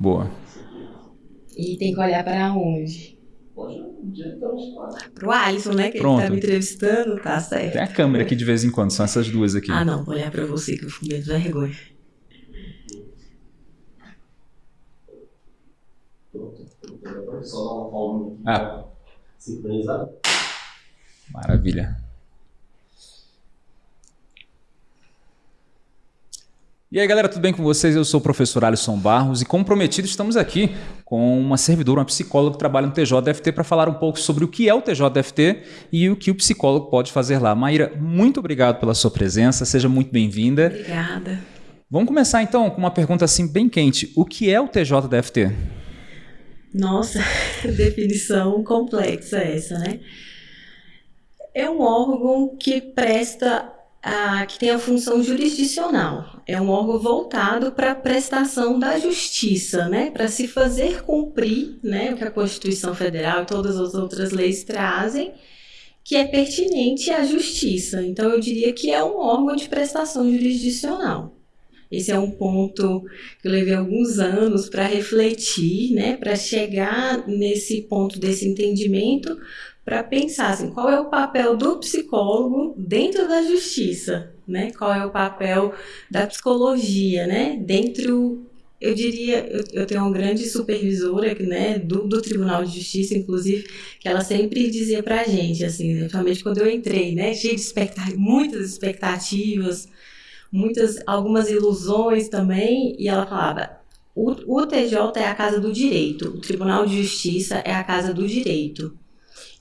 Boa. E tem que olhar para onde? Pro Alisson, né? Que Pronto. ele tá me entrevistando, tá certo. Tem a câmera aqui de vez em quando, são essas duas aqui. Ah, não, vou olhar pra você que eu fico meio de vergonha. Só dar uma palma Ah, sincronizada. maravilha. E aí, galera, tudo bem com vocês? Eu sou o professor Alisson Barros e, como prometido, estamos aqui com uma servidora, uma psicóloga que trabalha no TJDFT para falar um pouco sobre o que é o TJDFT e o que o psicólogo pode fazer lá. Maíra, muito obrigado pela sua presença, seja muito bem-vinda. Obrigada. Vamos começar então com uma pergunta assim bem quente. O que é o TJDFT? Nossa, definição complexa essa, né? É um órgão que presta, que tem a função jurisdicional. É um órgão voltado para a prestação da justiça, né? Para se fazer cumprir, né? O que a Constituição Federal e todas as outras leis trazem, que é pertinente à justiça. Então, eu diria que é um órgão de prestação jurisdicional. Esse é um ponto que eu levei alguns anos para refletir, né, para chegar nesse ponto desse entendimento, para pensar assim, qual é o papel do psicólogo dentro da justiça, né? Qual é o papel da psicologia, né? Dentro, eu diria, eu, eu tenho uma grande supervisora, né, do, do Tribunal de Justiça, inclusive, que ela sempre dizia para a gente, assim, principalmente quando eu entrei, né, cheio de expectativas, muitas expectativas, muitas, algumas ilusões também, e ela falava: o, o TJ é a casa do direito, o Tribunal de Justiça é a casa do direito.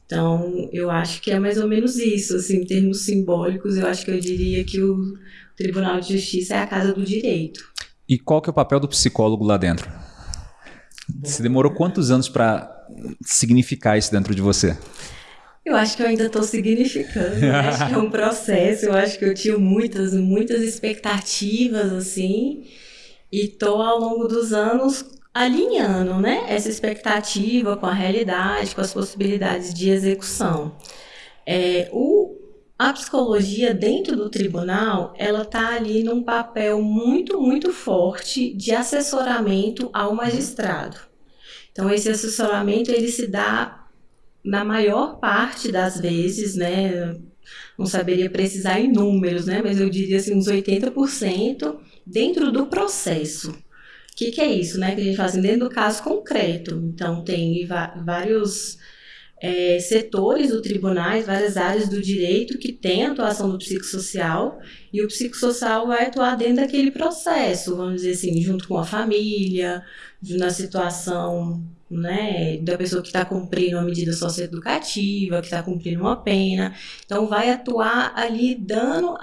Então, eu acho que é mais ou menos isso, assim, em termos simbólicos, eu acho que eu diria que o Tribunal de Justiça é a casa do direito. E qual que é o papel do psicólogo lá dentro? Você demorou quantos anos para significar isso dentro de você? Eu acho que eu ainda estou significando, eu acho que é um processo, eu acho que eu tinha muitas, muitas expectativas, assim, e estou ao longo dos anos alinhando, né, essa expectativa com a realidade, com as possibilidades de execução. É, o, a psicologia dentro do tribunal, ela está ali num papel muito, muito forte de assessoramento ao magistrado. Então, esse assessoramento, ele se dá na maior parte das vezes, né, não saberia precisar em números, né, mas eu diria assim, uns 80% dentro do processo. Que, que é isso, né, que a gente faz assim, dentro do caso concreto. Então, tem vários é, setores do tribunal, várias áreas do direito que tem atuação do psicossocial e o psicossocial vai atuar dentro daquele processo, vamos dizer assim, junto com a família, na situação né, da pessoa que está cumprindo uma medida socioeducativa, que está cumprindo uma pena. Então, vai atuar ali dando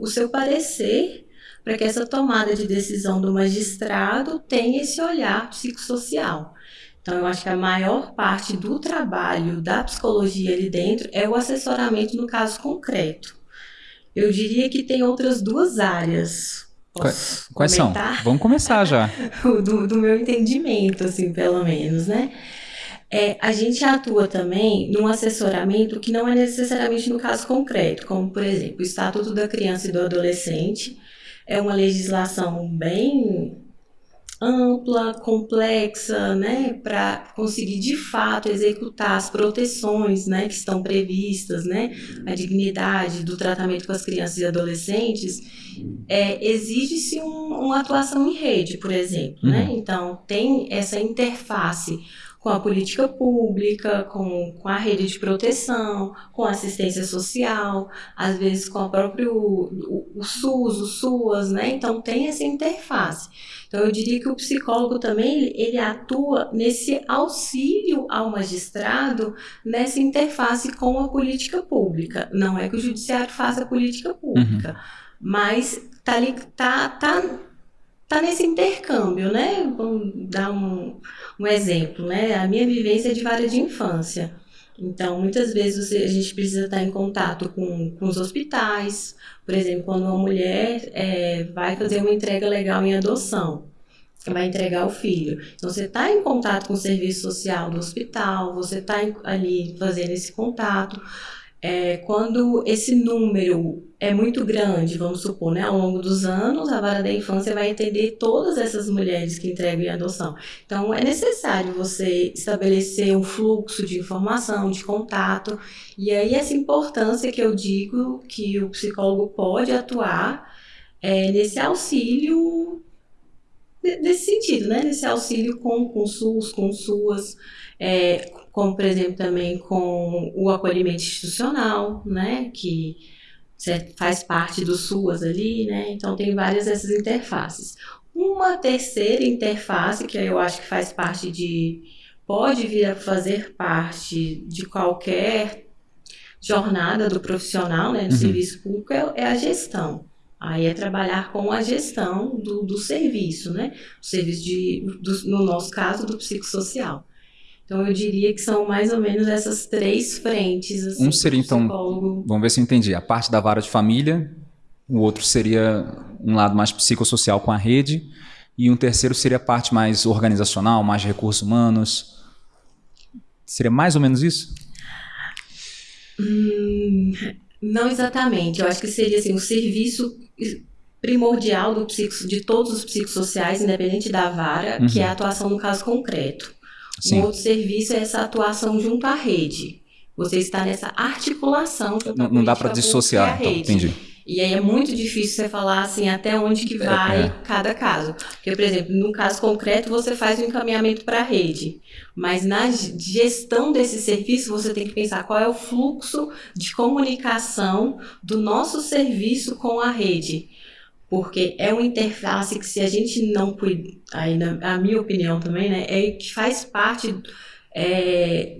o seu parecer para que essa tomada de decisão do magistrado tenha esse olhar psicossocial. Então, eu acho que a maior parte do trabalho da psicologia ali dentro é o assessoramento no caso concreto. Eu diria que tem outras duas áreas Quais, quais são? Vamos começar já. do, do, meu entendimento, assim, pelo menos, né? É, a gente atua também num assessoramento que não é necessariamente no caso concreto, como, por exemplo, o Estatuto da Criança e do Adolescente. É uma legislação bem ampla, complexa, né, para conseguir de fato executar as proteções, né, que estão previstas, né, a dignidade do tratamento com as crianças e adolescentes, é, exige-se um, uma atuação em rede, por exemplo, né? uhum. né, então tem essa interface com a política pública, com, com a rede de proteção, com a assistência social, às vezes com o próprio o, o SUS, o SUAS, né? Então tem essa interface. Então eu diria que o psicólogo também ele atua nesse auxílio ao magistrado nessa interface com a política pública. Não é que o judiciário faça a política pública, uhum. mas tá ali tá, tá tá nesse intercâmbio, né? Vamos dar um, um exemplo, né? A minha vivência é de vara de infância. Então, muitas vezes a gente precisa estar em contato com, com os hospitais. Por exemplo, quando uma mulher é, vai fazer uma entrega legal em adoção, vai entregar o filho. Então, você está em contato com o serviço social do hospital, você está ali fazendo esse contato. É, quando esse número é muito grande, vamos supor, né, ao longo dos anos, a vara da infância vai atender todas essas mulheres que entregam em adoção. Então, é necessário você estabelecer um fluxo de informação, de contato, e aí essa importância que eu digo que o psicólogo pode atuar é, nesse auxílio, nesse sentido, né, nesse auxílio com, com SUS, com SUAS, é, como por exemplo também com o acolhimento institucional, né, que faz parte do SUAS ali, né, então tem várias dessas interfaces. Uma terceira interface que eu acho que faz parte de, pode vir a fazer parte de qualquer jornada do profissional, né, no uhum. serviço público, é, é a gestão. Aí é trabalhar com a gestão do, do serviço, né? O serviço de, do, no nosso caso, do psicossocial. Então eu diria que são mais ou menos essas três frentes. Assim, um seria então, vamos ver se eu entendi, a parte da vara de família, o outro seria um lado mais psicossocial com a rede, e um terceiro seria a parte mais organizacional, mais recursos humanos. Seria mais ou menos isso? Hum, não exatamente. Eu acho que seria assim, o serviço primordial do psico, de todos os psicossociais, independente da vara, uhum. que é a atuação no caso concreto. Sim. Um outro serviço é essa atuação junto à rede. Você está nessa articulação Não, não dá para dissociar, então, entendi. E aí é muito difícil você falar assim até onde que é, vai é. cada caso. Porque, por exemplo, no caso concreto, você faz o um encaminhamento para a rede. Mas na gestão desse serviço, você tem que pensar qual é o fluxo de comunicação do nosso serviço com a rede porque é uma interface que se a gente não cuida, aí na a minha opinião também, né, é que faz parte é,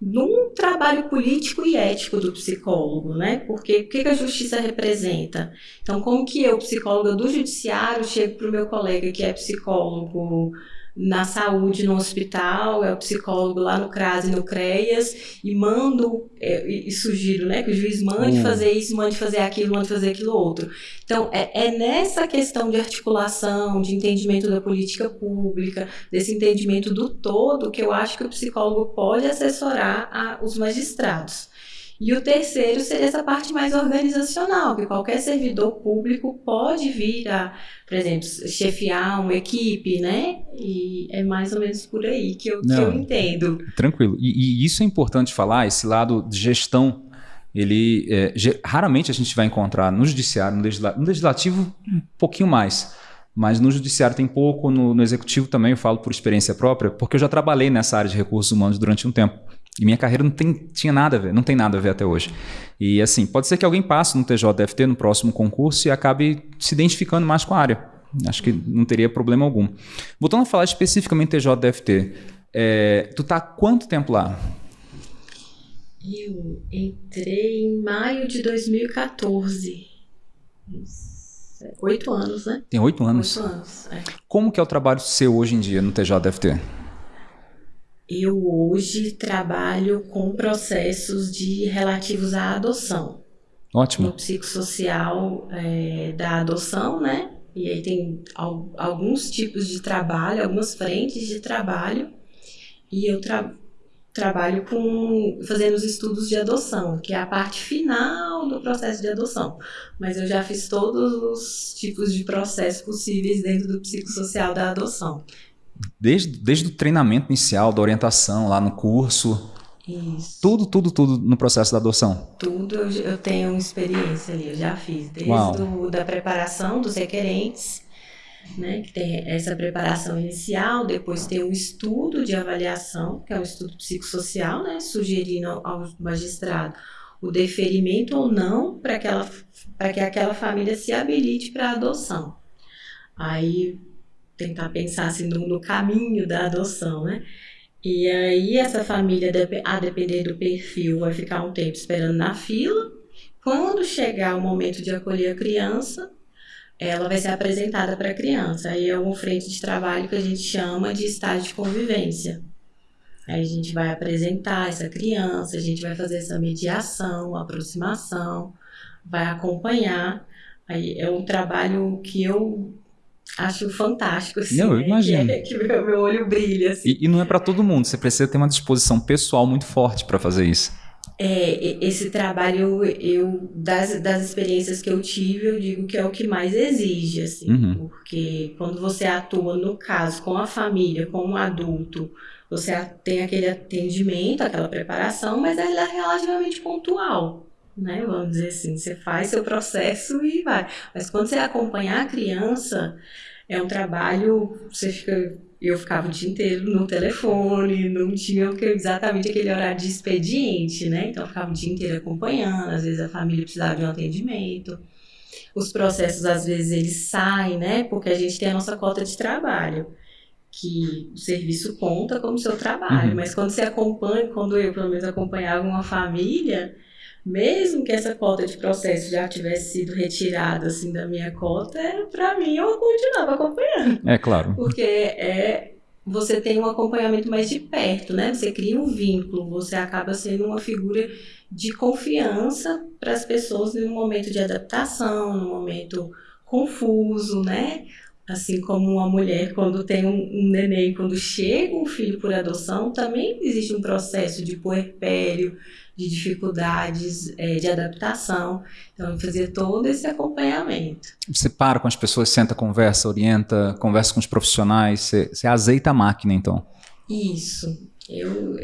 de um trabalho político e ético do psicólogo, né? Porque o que a justiça representa? Então, como que eu, psicóloga do judiciário, chego para o meu colega que é psicólogo na saúde no hospital, é o psicólogo lá no CRAS e no CREAS, e mando é, e sugiro né, que o juiz mande hum. fazer isso, mande fazer aquilo, mande fazer aquilo outro. Então, é, é nessa questão de articulação, de entendimento da política pública, desse entendimento do todo, que eu acho que o psicólogo pode assessorar a, os magistrados. E o terceiro seria essa parte mais organizacional, que qualquer servidor público pode vir a, por exemplo, chefiar uma equipe, né? E é mais ou menos por aí que eu, Não, que eu entendo. Tranquilo. E, e, isso é importante falar, esse lado de gestão. Ele é, raramente a gente vai encontrar no judiciário, no, legisla, no legislativo, um pouquinho mais. Mas no judiciário tem pouco, no, no executivo também, eu falo por experiência própria, porque eu já trabalhei nessa área de recursos humanos durante um tempo. E minha carreira não tem, tinha nada a ver, não tem nada a ver até hoje. E assim, pode ser que alguém passe no TJDFT no próximo concurso e acabe se identificando mais com a área. Acho que não teria problema algum. Voltando a falar especificamente TJDFT, é, tu tá há quanto tempo lá? Eu entrei em maio de 2014. Oito anos, né? Tem oito anos? Oito anos, é. Como que é o trabalho seu hoje em dia no TJDFT? Eu hoje trabalho com processos de relativos à adoção. Ótimo. No psicossocial é, da adoção, né? E aí tem al alguns tipos de trabalho, algumas frentes de trabalho. E eu tra trabalho com fazendo os estudos de adoção, que é a parte final do processo de adoção. Mas eu já fiz todos os tipos de processos possíveis dentro do psicossocial da adoção. Desde, desde o treinamento inicial, da orientação lá no curso. Isso. Tudo, tudo, tudo no processo da adoção. Tudo eu, eu tenho experiência ali, eu já fiz. Desde o, da preparação dos requerentes, né, que tem essa preparação inicial, depois tem o estudo de avaliação, que é o estudo psicossocial, né, sugerindo ao magistrado o deferimento ou não para que aquela família se habilite para a adoção. Aí tentar pensar assim no, no, caminho da adoção, né? E aí essa família, a depender do perfil, vai ficar um tempo esperando na fila. Quando chegar o momento de acolher a criança, ela vai ser apresentada para a criança. Aí é uma frente de trabalho que a gente chama de estágio de convivência. Aí a gente vai apresentar essa criança, a gente vai fazer essa mediação, aproximação, vai acompanhar. Aí é um trabalho que eu acho fantástico, assim. Não, eu imagino. Que, é, que meu, meu, olho brilha, assim. E, e não é para todo mundo, você precisa ter uma disposição pessoal muito forte para fazer isso. É, esse trabalho, eu das, das experiências que eu tive, eu digo que é o que mais exige, assim, Uhum. porque quando você atua, no caso, com a família, com um adulto, você tem aquele atendimento, aquela preparação, mas ela é relativamente pontual, né? Vamos dizer assim, você faz seu processo e vai. Mas quando você acompanhar a criança, é um trabalho, você fica eu ficava o dia inteiro no telefone, não tinha exatamente aquele horário de expediente, né? Então eu ficava o dia inteiro acompanhando, às vezes a família precisava de um atendimento. Os processos, às vezes, eles saem, né? Porque a gente tem a nossa cota de trabalho, que o serviço conta como seu trabalho. Uhum. Mas quando você acompanha, quando eu, pelo menos, acompanhava uma família, mesmo que essa cota de processo já tivesse sido retirada, assim, da minha cota, para mim, eu continuava acompanhando. É claro. Porque é, você tem um acompanhamento mais de perto, né? Você cria um vínculo, você acaba sendo uma figura de confiança para as pessoas em um momento de adaptação, num momento confuso, né? Assim como uma mulher, quando tem um, um neném, quando chega um filho por adoção, também existe um processo de puerpério, de dificuldades é, de adaptação. Então, eu fazia todo esse acompanhamento. Você para com as pessoas, senta, conversa, orienta, conversa com os profissionais, você, você azeita a máquina, então. Isso. Eu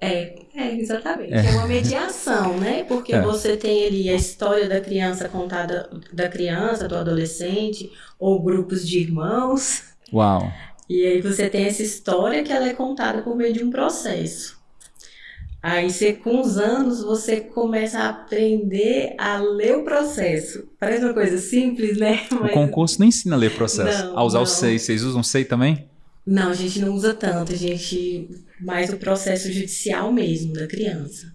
é, é exatamente. É. uma mediação, né? Porque É. você tem ali a história da criança contada da criança, do adolescente, ou grupos de irmãos. Uau. E aí você tem essa história que ela é contada por meio de um processo. Aí você, com os anos, você começa a aprender a ler o processo. Parece uma coisa simples, né? O concurso não ensina a ler processo. Não, a usar o não. SEI. Vocês usam SEI também? Não, a gente não usa tanto, a gente mais o processo judicial mesmo da criança.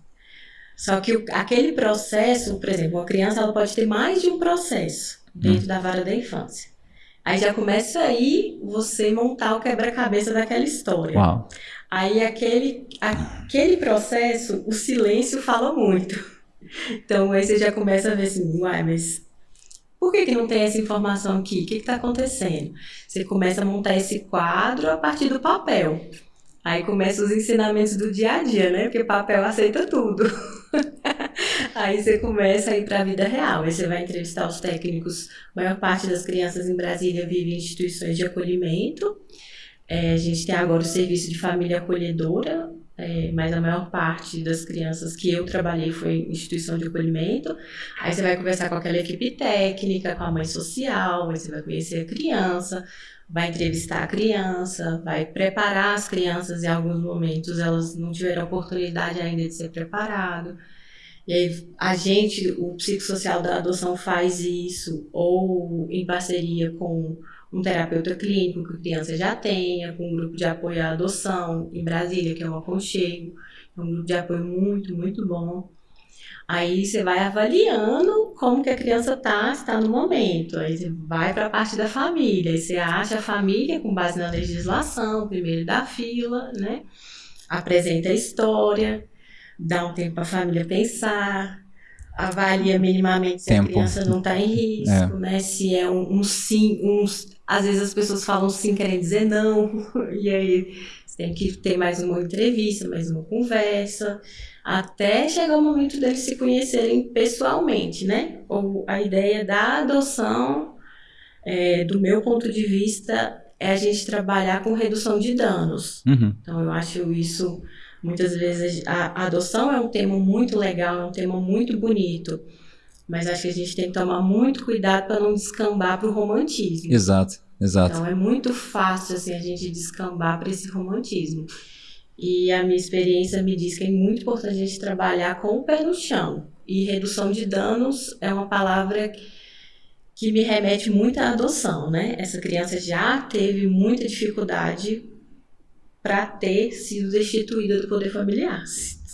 Só que o- aquele processo, por exemplo, uma criança ela pode ter mais de um processo dentro da vara da infância. Aí já começa aí você montar o quebra-cabeça daquela história. Uau. Aí aquele, aquele processo, o silêncio fala muito. Então aí você já começa a ver assim, uai, mas por que, que não tem essa informação aqui? O que está acontecendo? Você começa a montar esse quadro a partir do papel. Aí começam os ensinamentos do dia a dia, né? Porque papel aceita tudo. Aí você começa a ir para a vida real. Aí você vai entrevistar os técnicos. A maior parte das crianças em Brasília vive em instituições de acolhimento. É, a gente tem agora o serviço de família acolhedora, é, mas a maior parte das crianças que eu trabalhei foi em instituição de acolhimento. Aí você vai conversar com aquela equipe técnica, com a mãe social, aí você vai conhecer a criança, vai entrevistar a criança, vai preparar as crianças em alguns momentos, elas não tiveram oportunidade ainda de ser preparado. E aí a gente, o psicossocial da adoção faz isso, ou em parceria com um terapeuta clínico que a criança já tenha, com um grupo de apoio à adoção em Brasília, que é um aconchego, é um grupo de apoio muito, muito bom. Aí você vai avaliando como que a criança tá, está no momento. Aí você vai para a parte da família. Aí você acha a família com base na legislação, primeiro da fila, né? Apresenta a história, dá um tempo para a família pensar, avalia minimamente se Tempo. a criança não está em risco, né? Se é um, um sim, um, às vezes as pessoas falam sim querem dizer não, e aí você tem que ter mais uma entrevista, mais uma conversa, até chegar o momento deles se conhecerem pessoalmente, né? Ou a ideia da adoção, é, do meu ponto de vista, é a gente trabalhar com redução de danos. Uhum. Então, eu acho isso, muitas vezes, a, adoção é um tema muito legal, é um tema muito bonito, mas acho que a gente tem que tomar muito cuidado para não descambar para o romantismo. Exato, exato. Então, é muito fácil assim, a gente descambar para esse romantismo. E a minha experiência me diz que é muito importante a gente trabalhar com o pé no chão. E redução de danos é uma palavra que me remete muito à adoção, né? Essa criança já teve muita dificuldade para ter sido destituída do poder familiar,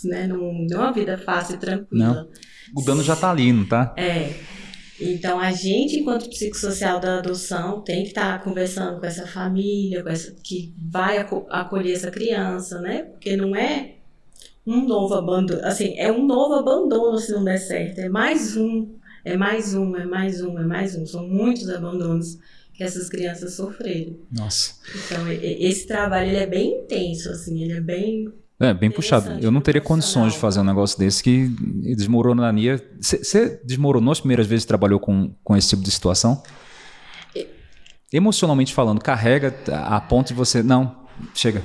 né? Não, não é uma vida fácil e tranquila. O dano já tá ali, não tá? É. Então a gente, enquanto psicossocial da adoção, tem que estar conversando com essa família, com essa que vai aco- acolher essa criança, né? Porque não é um novo abandono, assim, é um novo abandono se não der certo, é mais um, é mais um, é mais um, é mais um. São muitos abandonos que essas crianças sofreram. Nossa. Então esse trabalho ele é bem intenso, assim, ele é bem É, bem puxado. Eu não teria condições de fazer um negócio desse que desmoronaria. Você desmoronou as primeiras vezes que trabalhou com, com esse tipo de situação? Emocionalmente falando, carrega a ponto de você. Não, chega.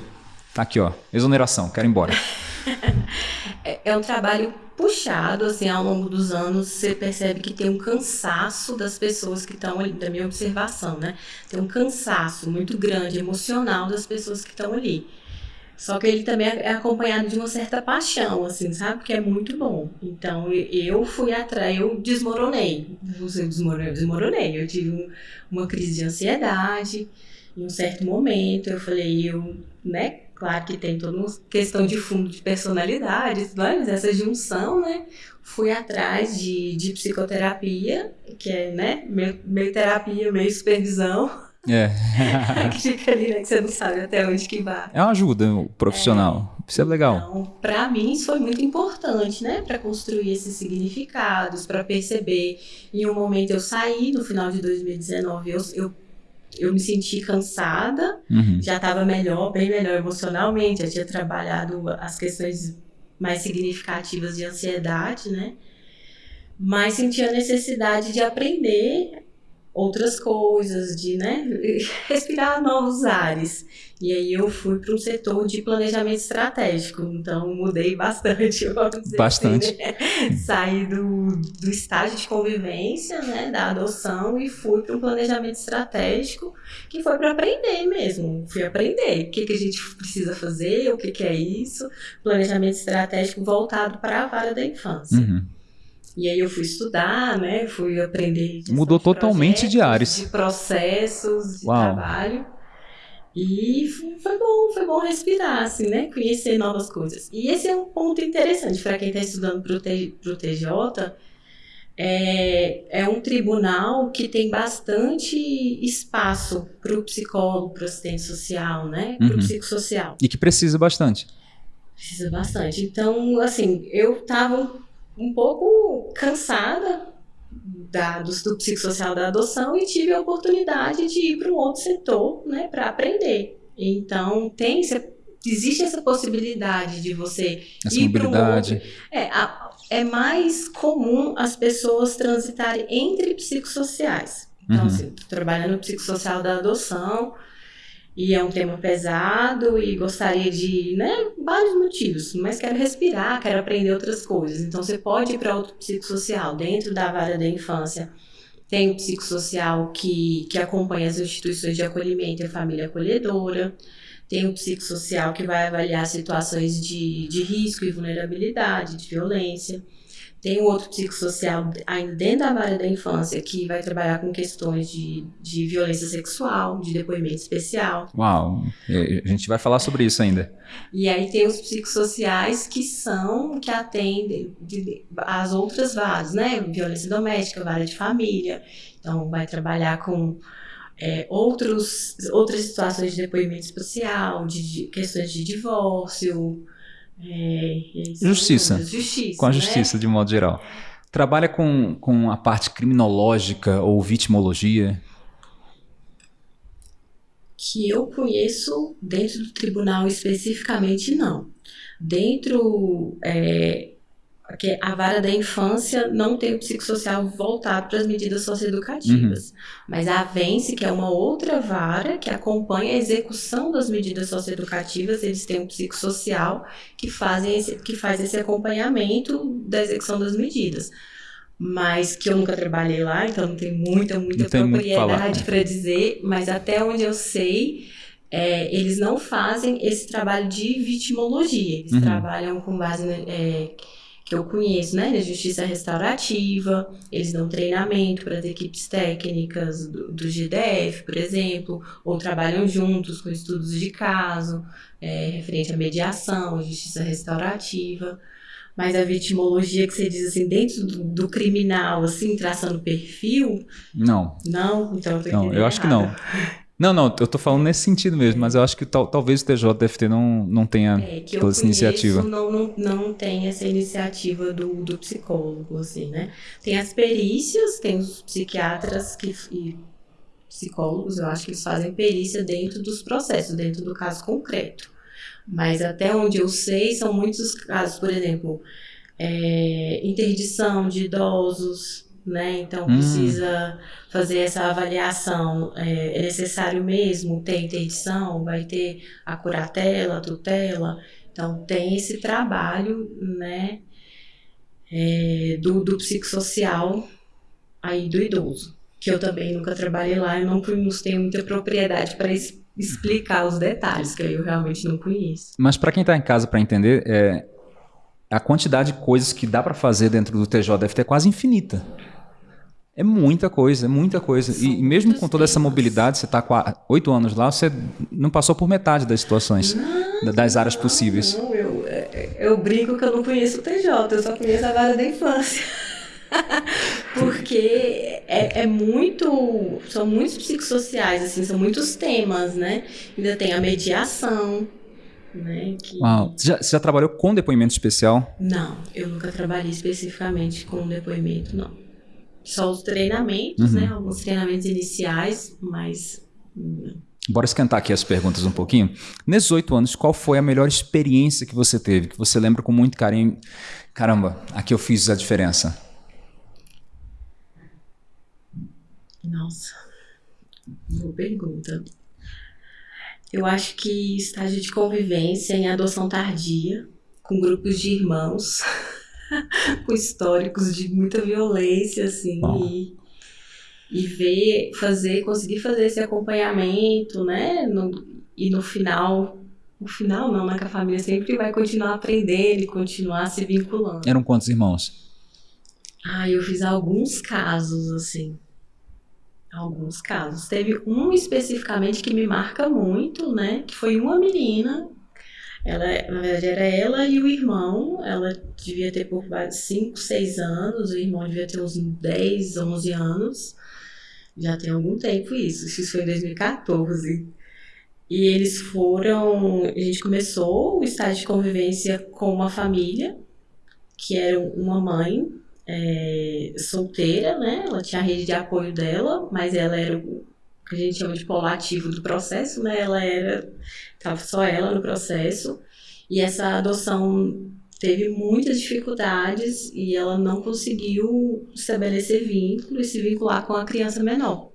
Tá aqui, ó. Exoneração, quero ir embora. É, é um trabalho puxado, assim, ao longo dos anos, você percebe que tem um cansaço das pessoas que estão ali, da minha observação, né? Tem um cansaço muito grande, emocional das pessoas que estão ali. Só que ele também é acompanhado de uma certa paixão, assim, sabe? Que é muito bom. Então, eu fui atrás, eu desmoronei. Você desmoronei, eu desmoronei. Eu tive um- uma crise de ansiedade em um certo momento. Eu falei, eu, né? Claro que tem toda uma questão de fundo de personalidade, tudo mais, mas essa junção, né? Fui atrás de, de psicoterapia, que é, né? Meio, meio terapia, meio supervisão, É. que fica ali, né? Que você não sabe até onde que vai. É uma ajuda profissional. Isso é legal. Então, para mim, isso foi muito importante, né? Para construir esses significados, para perceber. Em um momento eu saí, no final de 2019, eu, eu, eu me senti cansada, Uhum. já estava melhor, bem melhor emocionalmente, já tinha trabalhado as questões mais significativas de ansiedade, né? Mas senti a necessidade de aprender outras coisas, de né, respirar novos ares. E aí eu fui para um setor de planejamento estratégico, então mudei bastante, vamos dizer Bastante. assim, né? Saí do, do estágio de convivência, né, da adoção e fui para um planejamento estratégico que foi para aprender mesmo. Fui aprender o que, que a gente precisa fazer, o que, que é isso. Planejamento estratégico voltado para a vara da infância. Uhum. E aí eu fui estudar, né? Fui aprender. Mudou de totalmente de áreas. De processos, de Uau. trabalho. E foi bom, foi bom respirar, assim, né? Conhecer novas coisas. E esse é um ponto interessante para quem está estudando para o TJ. É, é um tribunal que tem bastante espaço para o psicólogo, para o assistente social, né? Para o Uhum. psicossocial. E que precisa bastante. Precisa bastante. Então, assim, eu tava um pouco cansada da, do, do psicossocial da adoção e tive a oportunidade de ir para um outro setor, né, para aprender. Então, tem existe essa possibilidade de você Essa ir para um outro. É, a- é mais comum as pessoas transitarem entre psicossociais. Então, Uhum. assim, no psicossocial da adoção e é um tema pesado e gostaria de, né, vários motivos, mas quero respirar, quero aprender outras coisas. Então, você pode ir para outro psicossocial dentro da vara da infância. Tem o psicossocial que, que acompanha as instituições de acolhimento e a família acolhedora. Tem o psicossocial que vai avaliar situações de, de risco e vulnerabilidade, de violência. Tem o outro psicossocial ainda dentro da vara da infância que vai trabalhar com questões de, de violência sexual, de depoimento especial. Uau, a gente vai falar sobre isso ainda. E aí tem os psicossociais que são, que atendem de- de- as outras varas, né? Violência doméstica, vara de família. Então vai trabalhar com é, outros, outras situações de depoimento especial, de, de questões de divórcio. É, são Justiça. Justiça. Com a né? justiça, de modo geral. Trabalha com, com a parte criminológica ou vitimologia. que eu conheço dentro do tribunal especificamente não. Dentro é, que a vara da infância não tem o psicossocial voltado para as medidas socioeducativas, mas a Vence, que é uma outra vara que acompanha a execução das medidas socioeducativas, eles têm um psicossocial que, fazem esse, que faz esse acompanhamento da execução das medidas. Mas que eu nunca trabalhei lá, então não tem muita, muita tem propriedade né? para dizer, mas até onde eu sei, é, eles não fazem esse trabalho de vitimologia. Eles Uhum. trabalham com base é, que eu conheço, né, justiça restaurativa. Eles dão treinamento para as equipes técnicas do, do GDF, por exemplo, ou trabalham juntos com estudos de caso, é, referente à mediação, à justiça restaurativa. Mas a vitimologia que você diz assim, dentro do, do criminal, assim, traçando perfil, Não, não, então eu tô não, eu acho que não. Não, não, eu tô falando nesse sentido mesmo, mas eu acho que tal- talvez o TJDFT não, não tenha É, que eu toda essa iniciativa. Não, não, não tem essa iniciativa do, do psicólogo, assim, né? Tem as perícias, tem os psiquiatras que, e psicólogos, eu acho que eles fazem perícia dentro dos processos, dentro do caso concreto. Mas até onde eu sei, são muitos casos, por exemplo, é, interdição de idosos, né? Então Hum. precisa fazer essa avaliação. É, é necessário mesmo ter interdição? Vai ter a curatela, a tutela? Então tem esse trabalho, né? é, do, do psicossocial aí do idoso, que eu também nunca trabalhei lá, eu não, tenho muita propriedade para explicar os detalhes, que eu realmente não conheço. Mas para quem está em casa para entender, é, a quantidade de coisas que dá para fazer dentro do TJFT é quase infinita. É muita coisa, é muita coisa. São e mesmo com toda essa mobilidade, você está com há oito anos lá, você não passou por metade das situações, da- das áreas possíveis. Não, eu, é, eu brinco que eu não conheço o TJ, eu só conheço a vara da infância. Porque é, é muito. São muitos psicossociais, assim, são muitos temas, né? Ainda tem a mediação, né? Que... Uau. Você, já, você já trabalhou com depoimento especial? Não, eu nunca trabalhei especificamente com depoimento, não. Só os treinamentos, Uhum. né? Alguns treinamentos iniciais, mas. não. Bora esquentar aqui as perguntas um pouquinho. Nesses oito anos, qual foi a melhor experiência que você teve, que você lembra com muito carinho? Caramba, aqui eu fiz a diferença. Nossa, boa pergunta. Eu acho que estágio de convivência em adoção tardia, com grupos de irmãos, com históricos de muita violência, assim, Bom. e, e ver, fazer, conseguir fazer esse acompanhamento, né? No- e no final, no final não, né? Que a família sempre vai continuar aprendendo e continuar se vinculando. Eram quantos irmãos? Ah, eu fiz alguns casos, assim. Alguns casos. Teve um especificamente que me marca muito, né? Que foi uma menina. Ela, na verdade, era ela e o irmão. Ela devia ter por 5, 6 anos. O irmão devia ter uns 10, 11 anos. Já tem algum tempo isso. Isso foi em 2014. E eles foram. A gente começou o estágio de convivência com uma família, que era uma mãe é, solteira, né? Ela tinha a rede de apoio dela, mas ela era o que a gente chama de polo ativo do processo, né? Ela era, tava só ela no processo. E essa adoção teve muitas dificuldades e ela não conseguiu estabelecer vínculo e se vincular com a criança menor.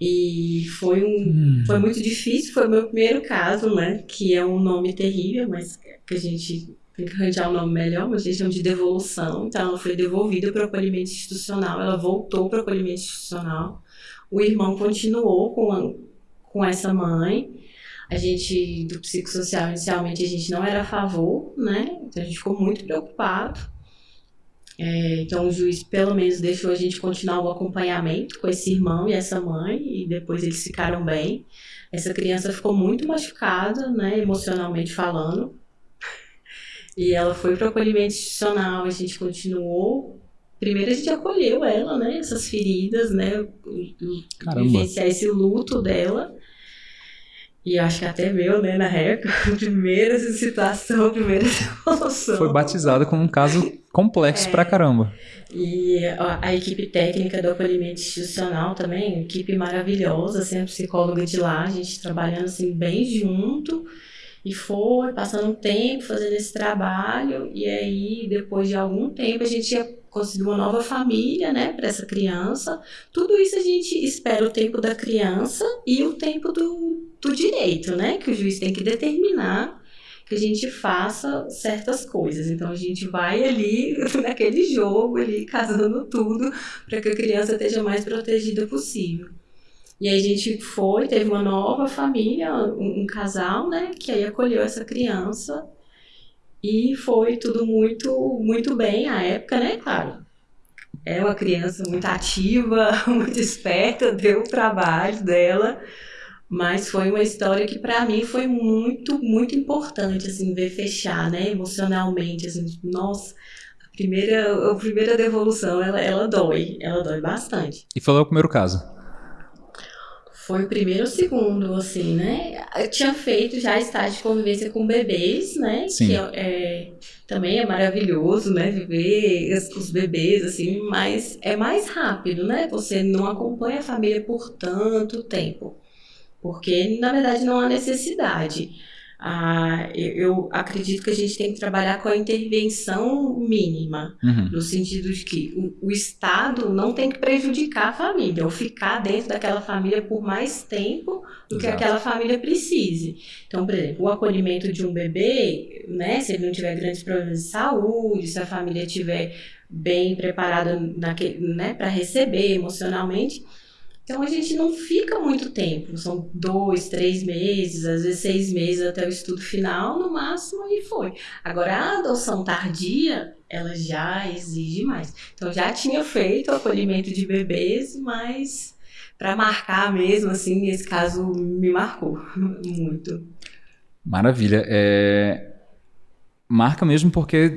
E foi um foi muito difícil, foi o meu primeiro caso, né? Que é um nome terrível, mas que a gente tem que arranjar um nome melhor, mas a gente chama de devolução. Então, ela foi devolvida para o acolhimento institucional, ela voltou para o acolhimento institucional. O irmão continuou com, a- com essa mãe. A gente, do psicossocial, inicialmente, a gente não era a favor, né? Então, a gente ficou muito preocupado. É, então, o juiz, pelo menos, deixou a gente continuar o acompanhamento com esse irmão e essa mãe, e depois eles ficaram bem. Essa criança ficou muito machucada, né, emocionalmente falando. E ela foi para o acolhimento institucional, a gente continuou. Primeiro a gente acolheu ela, né, essas feridas, né, Caramba. vivenciar esse luto dela. E acho que até meu, né, na época, primeira situação, primeira emoção. Foi batizada como um caso complexo pra caramba. E a, a equipe técnica do acolhimento institucional também, equipe maravilhosa, a psicóloga de lá, a gente trabalhando assim bem junto. E foi passando um tempo fazendo esse trabalho, e aí depois de algum tempo a gente ia conseguir uma nova família, né, para essa criança. Tudo isso a gente espera o tempo da criança e o tempo do, do direito, né, que o juiz tem que determinar que a gente faça certas coisas. Então a gente vai ali naquele jogo ali casando tudo para que a criança esteja mais protegida possível. E aí a gente foi, teve uma nova família, um, um casal, né, que aí acolheu essa criança e foi tudo muito muito bem à época, né, claro. É uma criança muito ativa, muito esperta, deu o trabalho dela. Mas foi uma história que para mim foi muito, muito importante, assim, ver fechar, né, emocionalmente, assim, nossa, a primeira, a primeira devolução, ela, ela dói, ela dói bastante. E falou o primeiro caso. Foi o primeiro ou o segundo, assim, né? Eu tinha feito já estágio de convivência com bebês, né? Sim. Que é, é- também é maravilhoso, né? Viver os bebês, assim, mas é mais rápido, né? Você não acompanha a família por tanto tempo. Porque, na verdade, não há necessidade. Ah, eu, acredito que a gente tem que trabalhar com a intervenção mínima, Uhum. no sentido de que o, o Estado não tem que prejudicar a família, ou ficar dentro daquela família por mais tempo do que Exato. aquela família precise. Então, por exemplo, o acolhimento de um bebê, né, se ele não tiver grandes problemas de saúde, se a família estiver bem preparada né, para receber emocionalmente. Então a gente não fica muito tempo, são dois, três meses, às vezes seis meses até o estudo final, no máximo, e foi. Agora a adoção tardia, ela já exige mais. Então já tinha feito o acolhimento de bebês, mas para marcar mesmo, assim, nesse caso me marcou muito. Maravilha. É... Marca mesmo porque,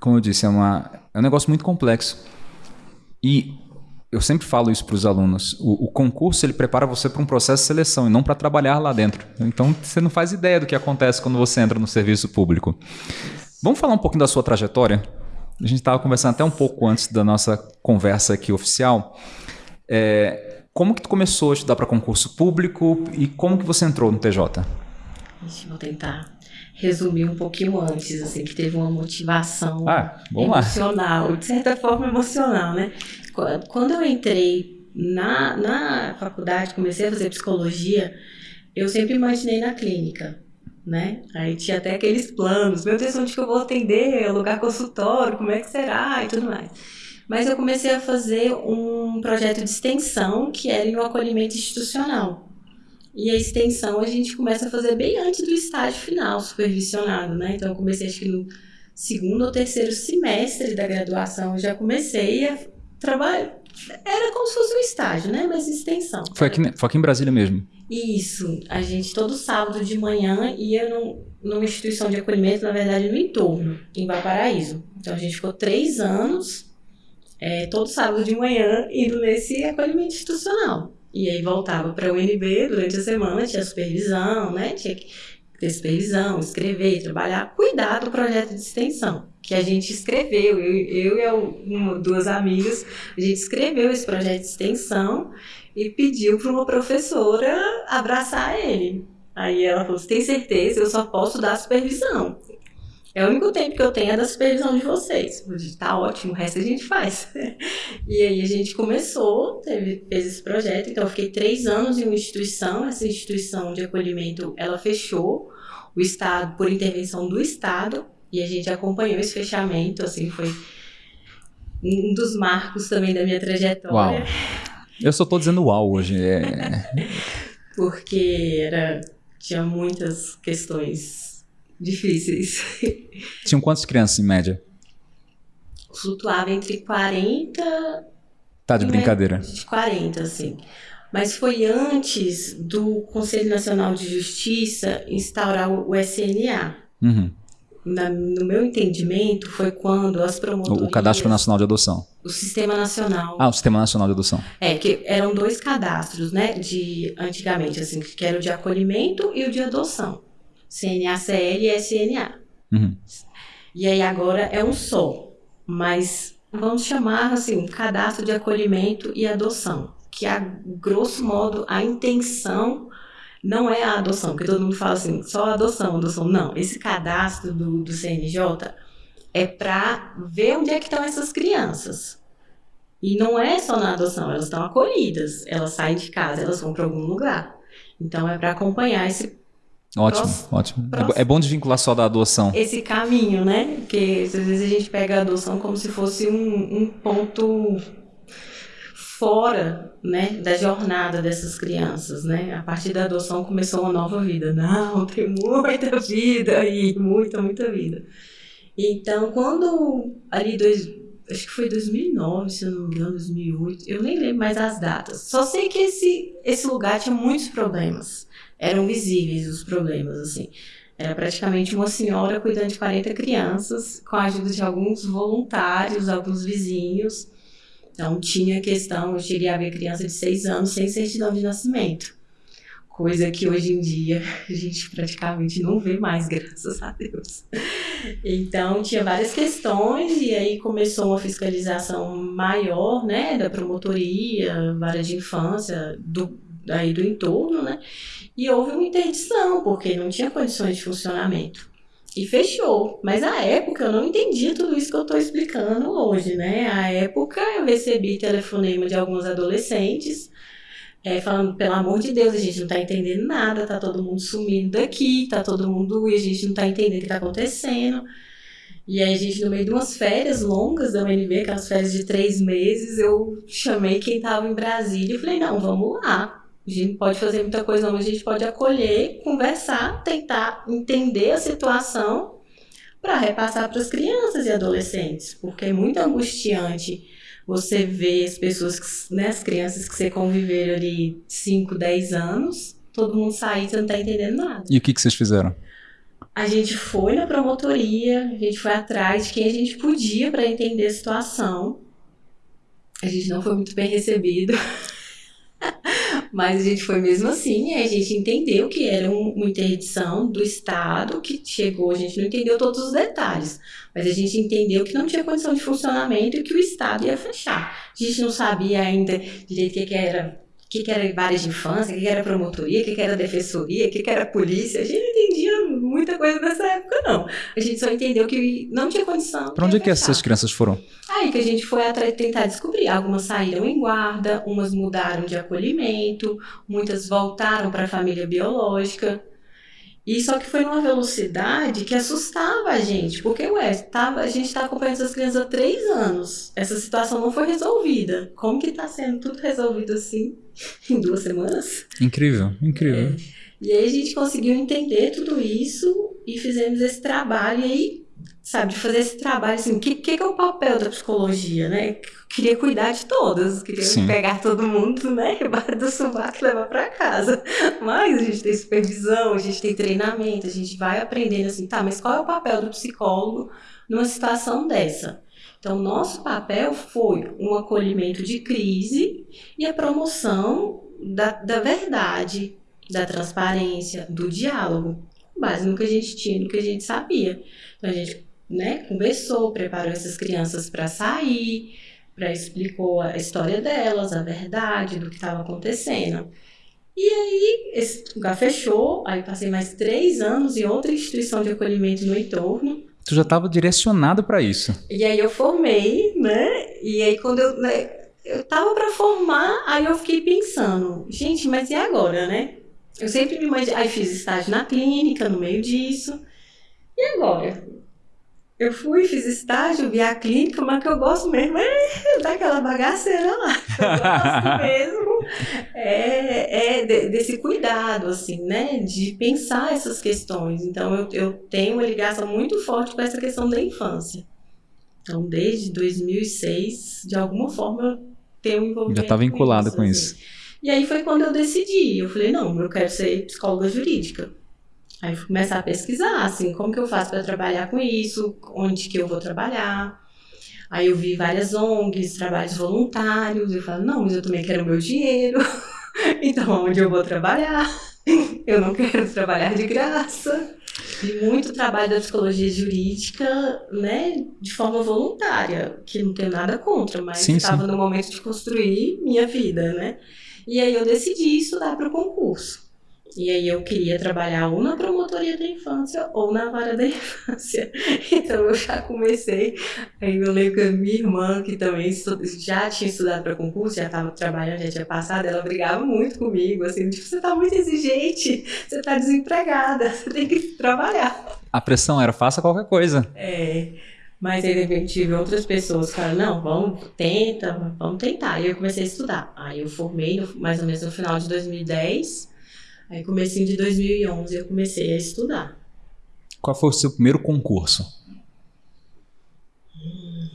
como eu disse, é, uma... é um negócio muito complexo. E eu sempre falo isso para os alunos. O, o, concurso ele prepara você para um processo de seleção e não para trabalhar lá dentro. Então você não faz ideia do que acontece quando você entra no serviço público. Vamos falar um pouquinho da sua trajetória? A gente estava conversando até um pouco antes da nossa conversa aqui oficial. É, como que tu começou a estudar para concurso público e como que você entrou no TJ? Vou tentar resumir um pouquinho antes, assim, que teve uma motivação ah, emocional, lá. de certa forma emocional, né? Quando eu entrei na, na faculdade, comecei a fazer psicologia, eu sempre imaginei na clínica, né? Aí tinha até aqueles planos, meu Deus, onde que eu vou atender, alugar consultório, como é que será e tudo mais. Mas eu comecei a fazer um projeto de extensão que era em um acolhimento institucional. E a extensão a gente começa a fazer bem antes do estágio final, supervisionado, né? Então eu comecei acho que no segundo ou terceiro semestre da graduação, eu já comecei a trabalhar. Era como se fosse um estágio, né? Mas extensão. Foi aqui, foi aqui em Brasília mesmo? Isso. A gente todo sábado de manhã ia num, numa instituição de acolhimento, na verdade, no entorno, em Valparaíso. Então a gente ficou três anos, é, todo sábado de manhã, indo nesse acolhimento institucional. E aí voltava para o UNB durante a semana, tinha supervisão, né? Tinha que ter supervisão, escrever, trabalhar, cuidar do projeto de extensão, que a gente escreveu, eu, eu e uma, duas amigas, a gente escreveu esse projeto de extensão e pediu para uma professora abraçar ele. Aí ela falou: tem certeza? Eu só posso dar supervisão. É o único tempo que eu tenho é da supervisão de vocês. Tá ótimo, o resto a gente faz. e aí a gente começou, teve, fez esse projeto. Então eu fiquei três anos em uma instituição. Essa instituição de acolhimento, ela fechou. O Estado, por intervenção do Estado. E a gente acompanhou esse fechamento, assim, foi um dos marcos também da minha trajetória. Uau. Eu só tô dizendo uau hoje. É... Porque era, tinha muitas questões difíceis. Tinham quantas crianças em média? Flutuava entre 40. Tá de brincadeira. De 40, assim. Mas foi antes do Conselho Nacional de Justiça instaurar o SNA. Uhum. Na, no meu entendimento, foi quando as promotorias... O Cadastro Nacional de Adoção. O Sistema Nacional. Ah, o Sistema Nacional de Adoção. É, que eram dois cadastros, né, de antigamente, assim, que era o de acolhimento e o de adoção. CNACL e SNA. Uhum. E aí agora é um só, mas vamos chamar assim, um cadastro de acolhimento e adoção, que a grosso modo a intenção não é a adoção, porque todo mundo fala assim, só adoção, adoção. Não, esse cadastro do, do CNJ é para ver onde é que estão essas crianças. E não é só na adoção, elas estão acolhidas, elas saem de casa, elas vão para algum lugar. Então é para acompanhar esse Ótimo, próximo, ótimo. Próximo. É bom desvincular só da adoção. Esse caminho, né? Porque às vezes a gente pega a adoção como se fosse um, um ponto fora né, da jornada dessas crianças, né? A partir da adoção começou uma nova vida. Não, tem muita vida aí, muita, muita vida. Então, quando ali dois, acho que foi 2009, se eu não me engano, 2008, eu nem lembro mais as datas. Só sei que esse esse lugar tinha muitos problemas eram visíveis os problemas, assim. Era praticamente uma senhora cuidando de 40 crianças, com a ajuda de alguns voluntários, alguns vizinhos. Então, tinha questão, eu cheguei a ver criança de 6 anos sem certidão de nascimento. Coisa que hoje em dia a gente praticamente não vê mais, graças a Deus. Então, tinha várias questões, e aí começou uma fiscalização maior, né, da promotoria, vara de infância, do, aí do entorno, né? E houve uma interdição, porque não tinha condições de funcionamento. E fechou. Mas à época eu não entendia tudo isso que eu estou explicando hoje, né? À época eu recebi telefonema de alguns adolescentes é, falando, pelo amor de Deus, a gente não tá entendendo nada, tá todo mundo sumindo daqui, tá todo mundo e a gente não tá entendendo o que tá acontecendo. E aí a gente, no meio de umas férias longas da UNB, aquelas férias de três meses, eu chamei quem tava em Brasília e falei, não, vamos lá. A gente pode fazer muita coisa, mas a gente pode acolher, conversar, tentar entender a situação para repassar para as crianças e adolescentes, porque é muito angustiante você ver as pessoas, né, as crianças que você conviveram ali 5, 10 anos, todo mundo sair e você não tá entendendo nada. E o que, que vocês fizeram? A gente foi na promotoria, a gente foi atrás de quem a gente podia para entender a situação. A gente não foi muito bem recebido. Mas a gente foi mesmo assim, a gente entendeu que era um, uma interdição do Estado que chegou, a gente não entendeu todos os detalhes, mas a gente entendeu que não tinha condição de funcionamento e que o Estado ia fechar. A gente não sabia ainda direito o que, era que, que era várias de infância, o que, que era promotoria, o que, que era defensoria, o que, que era polícia. A gente não entendia muita coisa nessa época, não. A gente só entendeu que não tinha condição. Para onde é que essas crianças foram? Aí que a gente foi atrás tentar descobrir. Algumas saíram em guarda, umas mudaram de acolhimento, muitas voltaram para a família biológica. E só que foi numa velocidade que assustava a gente, porque, ué, tava, a gente está acompanhando essas crianças há três anos. Essa situação não foi resolvida. Como que está sendo tudo resolvido assim em duas semanas? Incrível, incrível. É. E aí a gente conseguiu entender tudo isso e fizemos esse trabalho. E aí sabe, de fazer esse trabalho, assim, o que, que, é o papel da psicologia, né? Queria cuidar de todas, queria Sim. pegar todo mundo, né, embaixo do sovaco e levar para casa. Mas a gente tem supervisão, a gente tem treinamento, a gente vai aprendendo assim, tá, mas qual é o papel do psicólogo numa situação dessa? Então, nosso papel foi um acolhimento de crise e a promoção da, da verdade, da transparência, do diálogo, base no que a gente tinha, no que a gente sabia. Então, a gente né, conversou, preparou essas crianças para sair, para explicou a história delas, a verdade do que estava acontecendo. E aí, esse lugar fechou, aí passei mais três anos em outra instituição de acolhimento no entorno. Tu já estava direcionado para isso. E aí eu formei, né? E aí quando eu, né, eu tava para formar, aí eu fiquei pensando, gente, mas e agora, né? Eu sempre me imaginei, aí fiz estágio na clínica no meio disso. E agora? Eu fui, fiz estágio, vi a clínica, mas que eu gosto mesmo é daquela bagaceira lá. Eu gosto mesmo é, é de, desse cuidado, assim, né? De pensar essas questões. Então, eu, eu tenho uma ligação muito forte com essa questão da infância. Então, desde 2006, de alguma forma, eu tenho um envolvimento Já está vinculada com isso. Com isso. E aí foi quando eu decidi. Eu falei, não, eu quero ser psicóloga jurídica. Aí fui começar a pesquisar, assim, como que eu faço para trabalhar com isso, onde que eu vou trabalhar. Aí eu vi várias ONGs, trabalhos voluntários, eu falo, não, mas eu também quero meu dinheiro, então onde eu vou trabalhar? Eu não quero trabalhar de graça. Vi muito trabalho da psicologia jurídica, né, de forma voluntária, que não tenho nada contra, mas estava no momento de construir minha vida, né. E aí eu decidi estudar para o concurso. E aí eu queria trabalhar ou na promotoria da infância ou na vara da infância. Então eu já comecei. Aí eu lembro que a minha irmã, que também já tinha estudado para concurso, já estava trabalhando, já tinha passado, ela brigava muito comigo, assim, tipo, você está muito exigente, você está desempregada, você tem que trabalhar. A pressão era faça qualquer coisa. É. Mas aí, de repente, tive outras pessoas que falaram, não, vamos, tenta, vamos tentar. E eu comecei a estudar. Aí eu formei, no, mais ou menos no final de 2010. Aí, comecinho de 2011, eu comecei a estudar. Qual foi o seu primeiro concurso? Hum,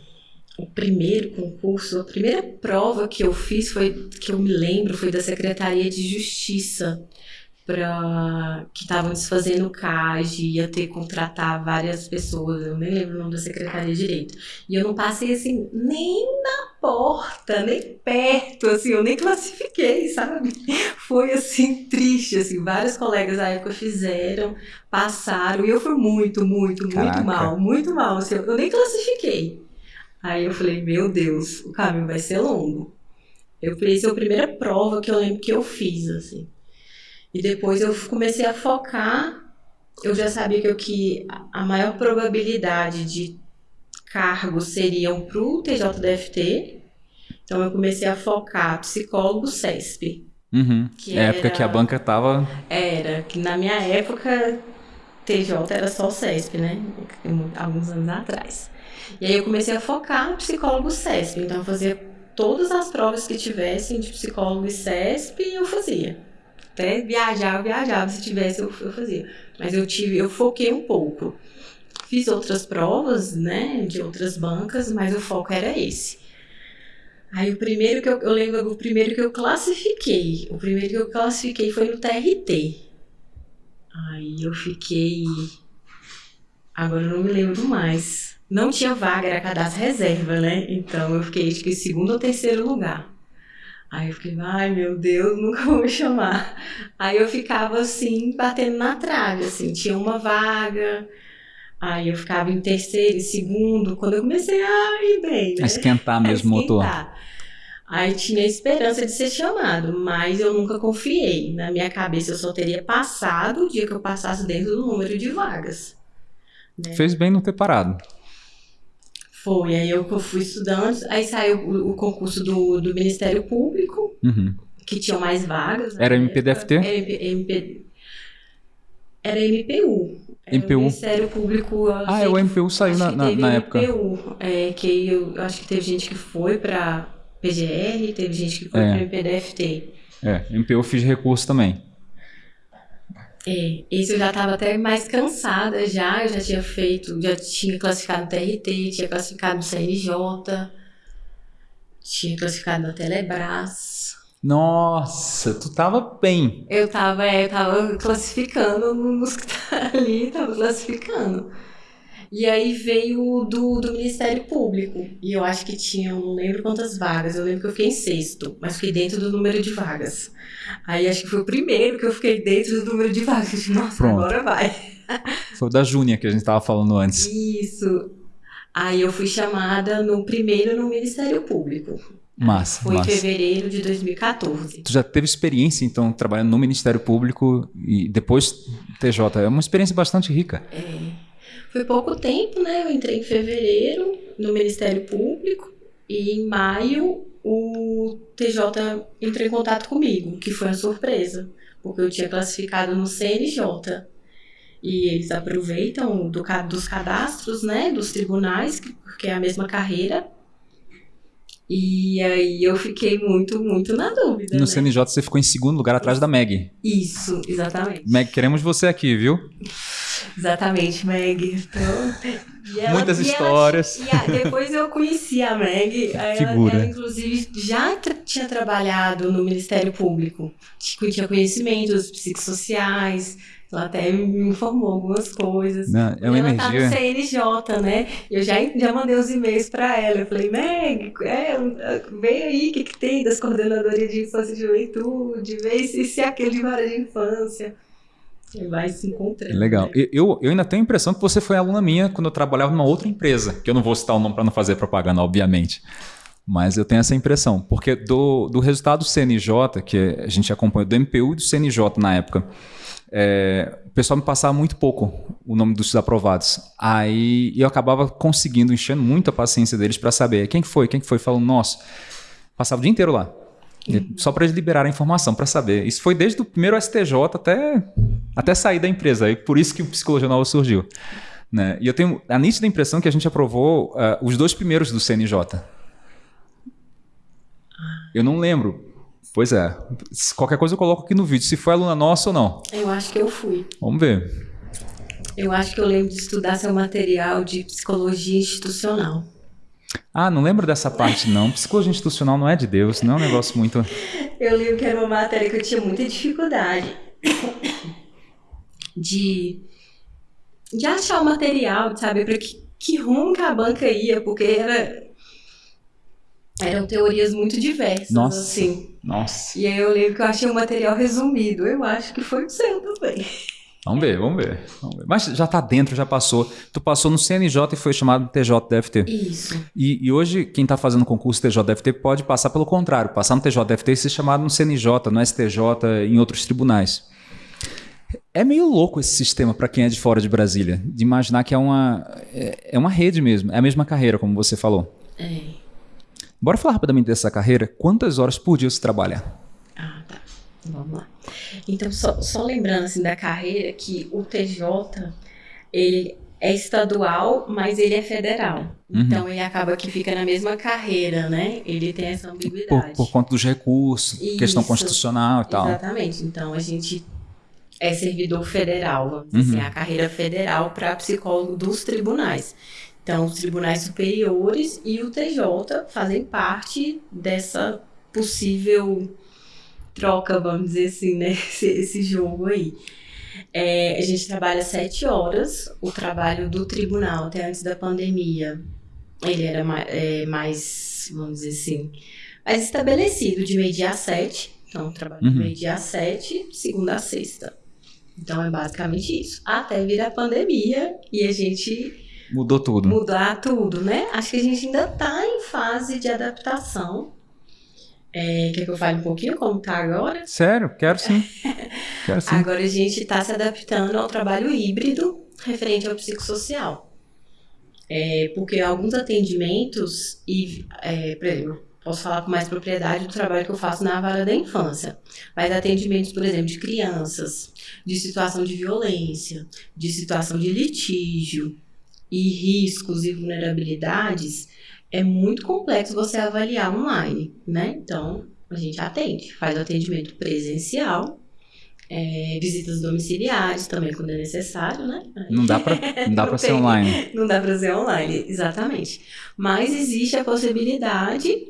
o primeiro concurso, a primeira prova que eu fiz foi, que eu me lembro, foi da Secretaria de Justiça para que estavam desfazendo o CAG, ia ter que contratar várias pessoas, eu nem lembro o nome da secretaria direito. E eu não passei assim nem na porta, nem perto, assim, eu nem classifiquei, sabe? Foi assim triste, assim, vários colegas da época fizeram, passaram, e eu fui muito, muito, muito Caraca. mal, muito mal, assim, eu nem classifiquei. Aí eu falei, meu Deus, o caminho vai ser longo. Eu fiz a primeira prova que eu lembro que eu fiz, assim. E depois eu comecei a focar, eu já sabia que, eu, que a maior probabilidade de cargos seriam para o TJDFT, então eu comecei a focar psicólogo CESP. Uhum. Que é época que a banca tava. Era, que na minha época TJ era só o CESP, né? Alguns anos atrás. E aí eu comecei a focar no psicólogo CESP, então eu fazia todas as provas que tivessem de psicólogo e CESP, eu fazia. Até viajar, eu viajava, se tivesse eu, eu fazia. Mas eu tive, eu foquei um pouco. Fiz outras provas, né, de outras bancas, mas o foco era esse. Aí o primeiro que eu, eu lembro, o primeiro que eu classifiquei, o primeiro que eu classifiquei foi no TRT. Aí eu fiquei. Agora eu não me lembro mais. Não tinha vaga, era cadastro reserva, né? Então eu fiquei, acho que, segundo ou terceiro lugar. Aí eu fiquei, ai meu Deus, nunca vou me chamar. Aí eu ficava assim, batendo na trave, assim, tinha uma vaga, Aí eu ficava em terceiro e segundo, quando eu comecei a ir bem, né? A esquentar mesmo o motor. Aí tinha esperança de ser chamado, mas eu nunca confiei. Na minha cabeça eu só teria passado o dia que eu passasse dentro do número de vagas. Né? Fez bem não ter parado. Foi, aí eu fui estudando, aí saiu o, o concurso do, do Ministério Público, uhum. que tinha mais vagas. Era MPDFT? Era, MP, era MPU. É, MPU. O Ministério Público. Ah, é, o MPU saiu na, na, na época. MPU, é, que eu acho que teve gente que foi para PGR, teve gente que foi é. para MPDFT. É, MPU eu fiz recurso também. É, esse eu já estava até mais cansada já, eu já tinha feito, já tinha classificado no TRT, tinha classificado no CNJ, tinha classificado na Telebrás. Nossa, tu tava bem. Eu tava, é, eu tava classificando nos que tá ali, tava classificando. E aí veio do, do Ministério Público. E eu acho que tinha, não lembro quantas vagas. Eu lembro que eu fiquei em sexto, mas fiquei dentro do número de vagas. Aí acho que foi o primeiro que eu fiquei dentro do número de vagas. Nossa, Pronto. agora vai. Foi o da Júnia que a gente tava falando antes. Isso. Aí eu fui chamada no primeiro no Ministério Público. Massa, Foi massa. em fevereiro de 2014. Tu já teve experiência, então, trabalhando no Ministério Público e depois TJ. É uma experiência bastante rica. É. Foi pouco tempo, né? Eu entrei em fevereiro no Ministério Público e em maio o TJ entrou em contato comigo, que foi uma surpresa, porque eu tinha classificado no CNJ. E eles aproveitam do, dos cadastros, né, dos tribunais, porque é a mesma carreira, e aí eu fiquei muito, muito na dúvida. No né? CNJ você ficou em segundo lugar atrás da Meg. Isso, exatamente. Meg, queremos você aqui, viu? Exatamente, Meg. Então, ela, Muitas histórias. Ela, e depois eu conheci a Meg. Figura. Ela, ela, inclusive, já tinha trabalhado no Ministério Público. Tinha conhecimentos psicossociais, ela até me informou algumas coisas. Não, é uma ela energia. tá no CNJ, né? Eu já, já mandei os e-mails para ela. Eu falei, Meg, é, vem aí, o que, que tem das coordenadorias de infância e juventude, vê se, se é aquele de vara de infância. Você vai se encontrando. Legal. Né? Eu, eu ainda tenho a impressão que você foi aluna minha quando eu trabalhava numa outra empresa, que eu não vou citar o nome para não fazer propaganda, obviamente. Mas eu tenho essa impressão, porque do, do resultado do CNJ, que a gente acompanhou do MPU e do CNJ na época, é, o pessoal me passava muito pouco o nome dos aprovados. Aí eu acabava conseguindo, enchendo muito a paciência deles para saber quem que foi, quem que foi, falando, nossa, passava o dia inteiro lá. Uhum. Só para eles liberarem a informação, para saber. Isso foi desde o primeiro STJ até, até sair da empresa. E por isso que o Psicologia Nova surgiu. Né? E eu tenho a nítida impressão que a gente aprovou uh, os dois primeiros do CNJ. Eu não lembro Pois é. Qualquer coisa eu coloco aqui no vídeo, se foi aluna nossa ou não. Eu acho que eu fui. Vamos ver. Eu acho que eu lembro de estudar seu material de psicologia institucional. Ah, não lembro dessa parte não. Psicologia institucional não é de Deus, não é um negócio muito. Eu lembro que era uma matéria que eu tinha muita dificuldade de, de achar o material, de saber para que, que rumo que a banca ia, porque era eram teorias muito diversas, Nossa. assim. Nossa. E aí eu lembro que eu achei um material resumido. Eu acho que foi o seu também. Vamos ver, vamos ver, vamos ver. Mas já tá dentro, já passou. Tu passou no CNJ e foi chamado TJDFT. Isso. E, e hoje, quem está fazendo concurso TJDFT pode passar pelo contrário, passar no TJDFT e ser chamado no CNJ, no STJ, em outros tribunais. É meio louco esse sistema para quem é de fora de Brasília, de imaginar que é uma, é, é uma rede mesmo, é a mesma carreira, como você falou. É. Bora falar rapidamente dessa carreira. Quantas horas por dia você trabalha? Ah, tá. Vamos lá. Então, só, só lembrando assim, da carreira que o TJ, ele é estadual, mas ele é federal. Uhum. Então, ele acaba que fica na mesma carreira, né? Ele tem essa Por, ambiguidade. por conta dos recursos, questão Isso. constitucional e tal. Exatamente. Então, a gente é servidor federal, vamos dizer Uhum. assim, a carreira federal para psicólogo dos tribunais. Então, os tribunais superiores e o TJ fazem parte dessa possível troca, vamos dizer assim, né? Esse, esse jogo aí. É, a gente trabalha sete horas. O trabalho do tribunal, até antes da pandemia, ele era ma- é, mais, vamos dizer assim, mais estabelecido, de meio-dia a sete. Então, trabalho Uhum. de meio-dia a sete, segunda a sexta. Então, é basicamente isso. Até vir a pandemia e a gente Mudou tudo. mudar tudo, né? Acho que a gente ainda está em fase de adaptação. É, quer que eu fale um pouquinho como está agora? Sério? Quero sim. Quero sim. Agora a gente está se adaptando ao trabalho híbrido referente ao psicossocial. É, porque alguns atendimentos, e, é, por exemplo, posso falar com mais propriedade do trabalho que eu faço na vara da infância, mas atendimentos, por exemplo, de crianças, de situação de violência, de situação de litígio e riscos e vulnerabilidades, é muito complexo você avaliar online, né? Então, a gente atende, faz o atendimento presencial, é, visitas domiciliares também quando é necessário, né? Não dá pra, não dá pra ser online. Não dá para ser online, exatamente. Mas existe a possibilidade,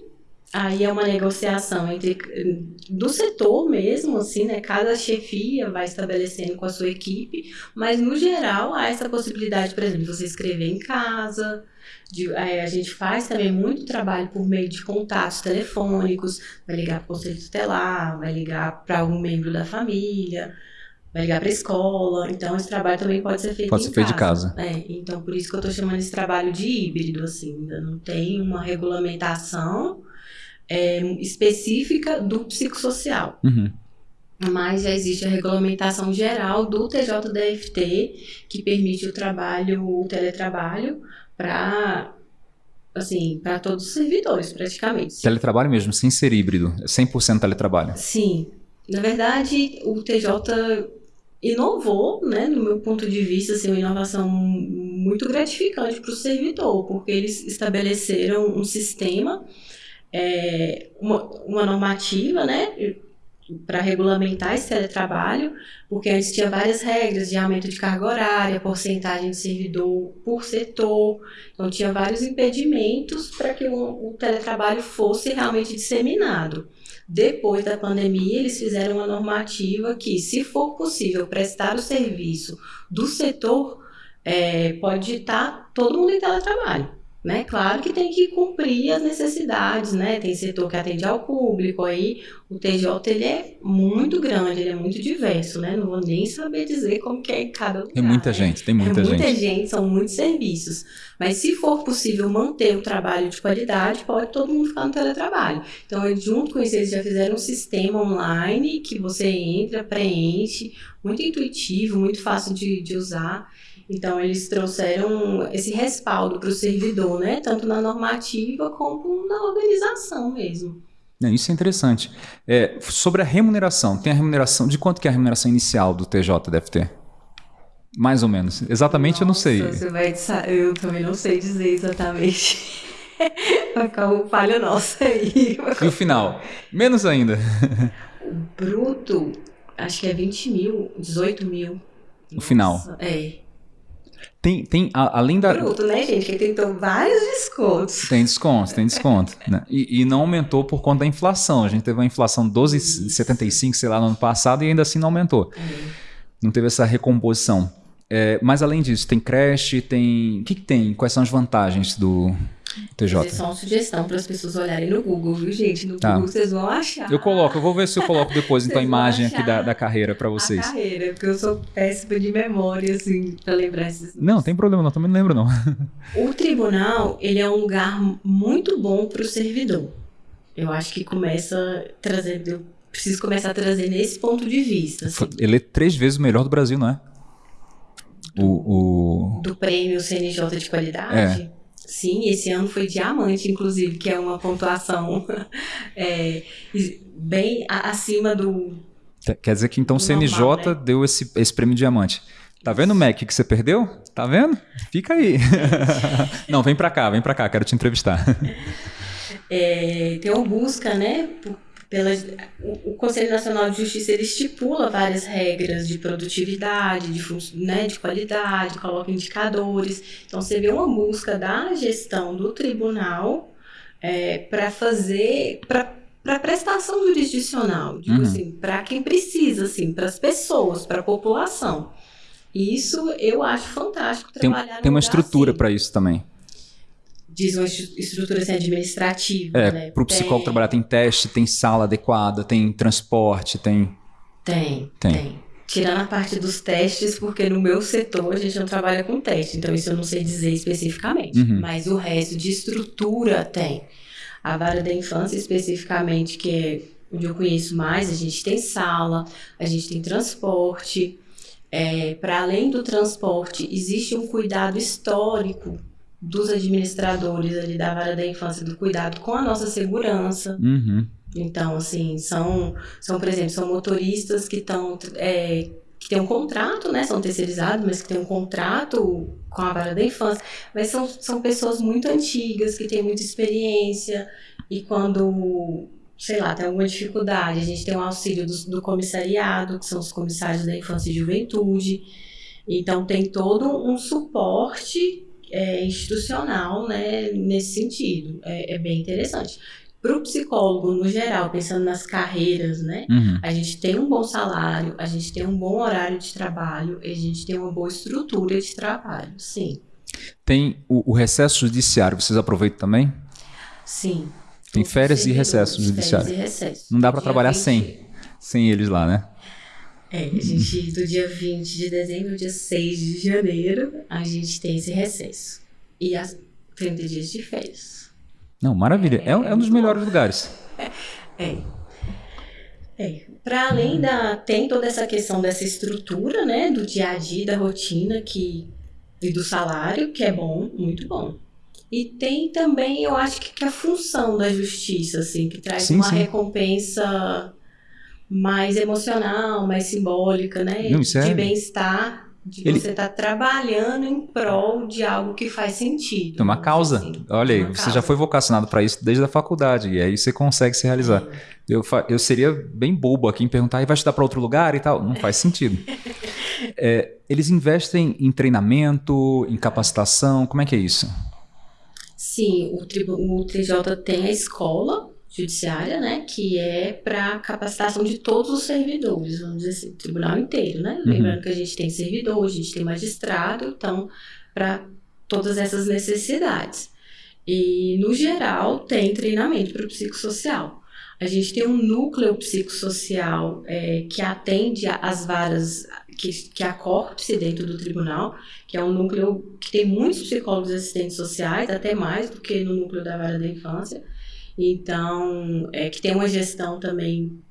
aí é uma negociação entre do setor mesmo, assim, né? Cada chefia vai estabelecendo com a sua equipe, mas no geral há essa possibilidade, por exemplo, de você escrever em casa. de- é, a gente faz também muito trabalho por meio de contatos telefônicos, vai ligar para o conselho tutelar, vai ligar para algum membro da família, vai ligar para a escola. Então, esse trabalho também pode ser feito Pode ser feito de casa. é, então por isso que eu tô chamando esse trabalho de híbrido, assim, ainda não tem uma regulamentação é, específica do psicossocial, Uhum. mas já existe a regulamentação geral do TJDFT que permite o trabalho, o teletrabalho para assim, para todos os servidores, praticamente. Teletrabalho mesmo, sem ser híbrido. É 100% teletrabalho. Sim, na verdade, o TJ inovou, né, no meu ponto de vista, assim, uma inovação muito gratificante para o servidor, porque eles estabeleceram um sistema, é, uma, uma normativa, né, para regulamentar esse teletrabalho, porque antes tinha várias regras de aumento de carga horária, porcentagem de servidor por setor, então tinha vários impedimentos para que o, o teletrabalho fosse realmente disseminado. Depois da pandemia, eles fizeram uma normativa que, se for possível prestar o serviço do setor, é, pode estar todo mundo em teletrabalho. Né? Claro que tem que cumprir as necessidades, né? Tem setor que atende ao público, aí o TJ ele é muito grande, ele é muito diverso, né? Não vou nem saber dizer como que é em cada lugar. Tem muita né? gente, tem muita é muita gente. gente, são muitos serviços. Mas se for possível manter o trabalho de qualidade, pode todo mundo ficar no teletrabalho. Então, eles, junto com isso, eles já fizeram um sistema online que você entra, preenche, muito intuitivo, muito fácil de, de usar. Então, eles trouxeram esse respaldo para o servidor, né? Tanto na normativa como na organização mesmo. Isso é interessante. É, sobre a remuneração, tem a remuneração. De quanto que é a remuneração inicial do TJDFT? Mais ou menos. Exatamente eu não sei. Nossa, Você vai, eu também não sei dizer exatamente. Vai ficar uma falha nossa aí. E o final? Menos ainda. Bruto, acho que é 20 mil, 18 mil. Final. Nossa, É. Tem, tem a- além da. Bruto, né, gente? Que tentou vários descontos. Tem desconto, tem desconto. né? E, e não aumentou por conta da inflação. A gente teve uma inflação 12,75, sei lá, no ano passado e ainda assim não aumentou. Não teve essa recomposição. É, mas além disso, tem creche, tem. O que, que tem? Quais são as vantagens do TJ? só uma sugestão para as pessoas olharem no Google, viu, gente? No Tá. Google vocês vão achar. Eu coloco, eu vou ver se eu coloco depois então a imagem aqui da, da carreira para a vocês. carreira, porque eu sou péssima de memória, assim, para lembrar esses Não, tem problema, não, também não lembro não. O tribunal, ele é um lugar muito bom para o servidor. Eu acho que começa trazendo, preciso começar a trazer nesse ponto de vista. Assim. Ele é três vezes o melhor do Brasil, não é? O, o... Do prêmio CNJ de qualidade? É. Sim, esse ano foi diamante, inclusive, que é uma pontuação é, bem acima do. Quer dizer que então o CNJ normal, né? deu esse, esse prêmio diamante. Tá vendo, Mac, que você perdeu? Tá vendo? Fica aí. Não, vem pra cá, vem pra cá, quero te entrevistar. É, tem uma busca, né? Pela, o, o Conselho Nacional de Justiça ele estipula várias regras de produtividade, de, né, de qualidade, coloca indicadores. Então, você vê uma busca da gestão do tribunal é, para fazer. Pra, para prestação jurisdicional, digo uhum. assim, para quem precisa, assim, para as pessoas, para a população. Isso eu acho fantástico trabalhar Tem, tem uma estrutura assim. para isso também. Diz uma estrutura assim, administrativa. É, né? para o psicólogo trabalhar tem teste, tem sala adequada, tem transporte, tem. Tem, tem. tem. Tirando a parte dos testes, porque no meu setor a gente não trabalha com teste, então isso eu não sei dizer especificamente. Uhum. Mas o resto de estrutura tem. A vara da infância, especificamente, que é onde eu conheço mais, a gente tem sala, a gente tem transporte, é, para além do transporte, existe um cuidado histórico dos administradores ali da vara da infância, do cuidado com a nossa segurança. Uhum. Então, assim, são, são, por exemplo, são motoristas que estão. É, que têm um contrato, né? São terceirizados, mas que têm um contrato com a vara da infância. Mas são, são pessoas muito antigas, que têm muita experiência. E quando sei lá, tem alguma dificuldade, a gente tem o um auxílio do, do, comissariado, que são os comissários da infância e juventude. Então, tem todo um suporte é, institucional né, nesse sentido. É, é bem interessante. Para o psicólogo, no geral, pensando nas carreiras, né? Uhum. A gente tem um bom salário, a gente tem um bom horário de trabalho, a gente tem uma boa estrutura de trabalho, sim. Tem o, o recesso judiciário, vocês aproveitam também? Sim. Tem férias e recessos judiciários. Não dá para trabalhar 20... sem, sem eles lá, né? É, a gente, do dia 20 de dezembro ao dia 6 de janeiro, a gente tem esse recesso. E as 30 dias de férias. Não, maravilha. É, é, é um dos melhores lugares. É. É. Para além da. Tem toda essa questão dessa estrutura, né? Do dia a dia, da rotina que, e do salário, que é bom, muito bom. E tem também, eu acho que, que a função da justiça, assim, que traz sim, uma sim. recompensa mais emocional, mais simbólica, né? Não, de bem-estar, de Ele... você estar tá trabalhando em prol de algo que faz sentido. Uma causa. Assim. Olha aí, você causa. já foi vocacionado para isso desde a faculdade, e aí você consegue se realizar. É. Eu, eu seria bem bobo aqui em perguntar, e vai estudar para outro lugar e tal? Não faz sentido. é, eles investem em treinamento, em capacitação, como é que é isso? Sim, o, o TJ tem a escola judiciária, né, que é para capacitação de todos os servidores, vamos dizer assim, tribunal inteiro, né? Uhum. Lembrando que a gente tem servidor, a gente tem magistrado, então, para todas essas necessidades. E, no geral, tem treinamento para o psicossocial. A gente tem um núcleo psicossocial é, que atende às varas, que, que a CORPSE dentro do tribunal, que é um núcleo que tem muitos psicólogos assistentes sociais, até mais do que no núcleo da vara da infância. Então, é, que tem uma gestão também,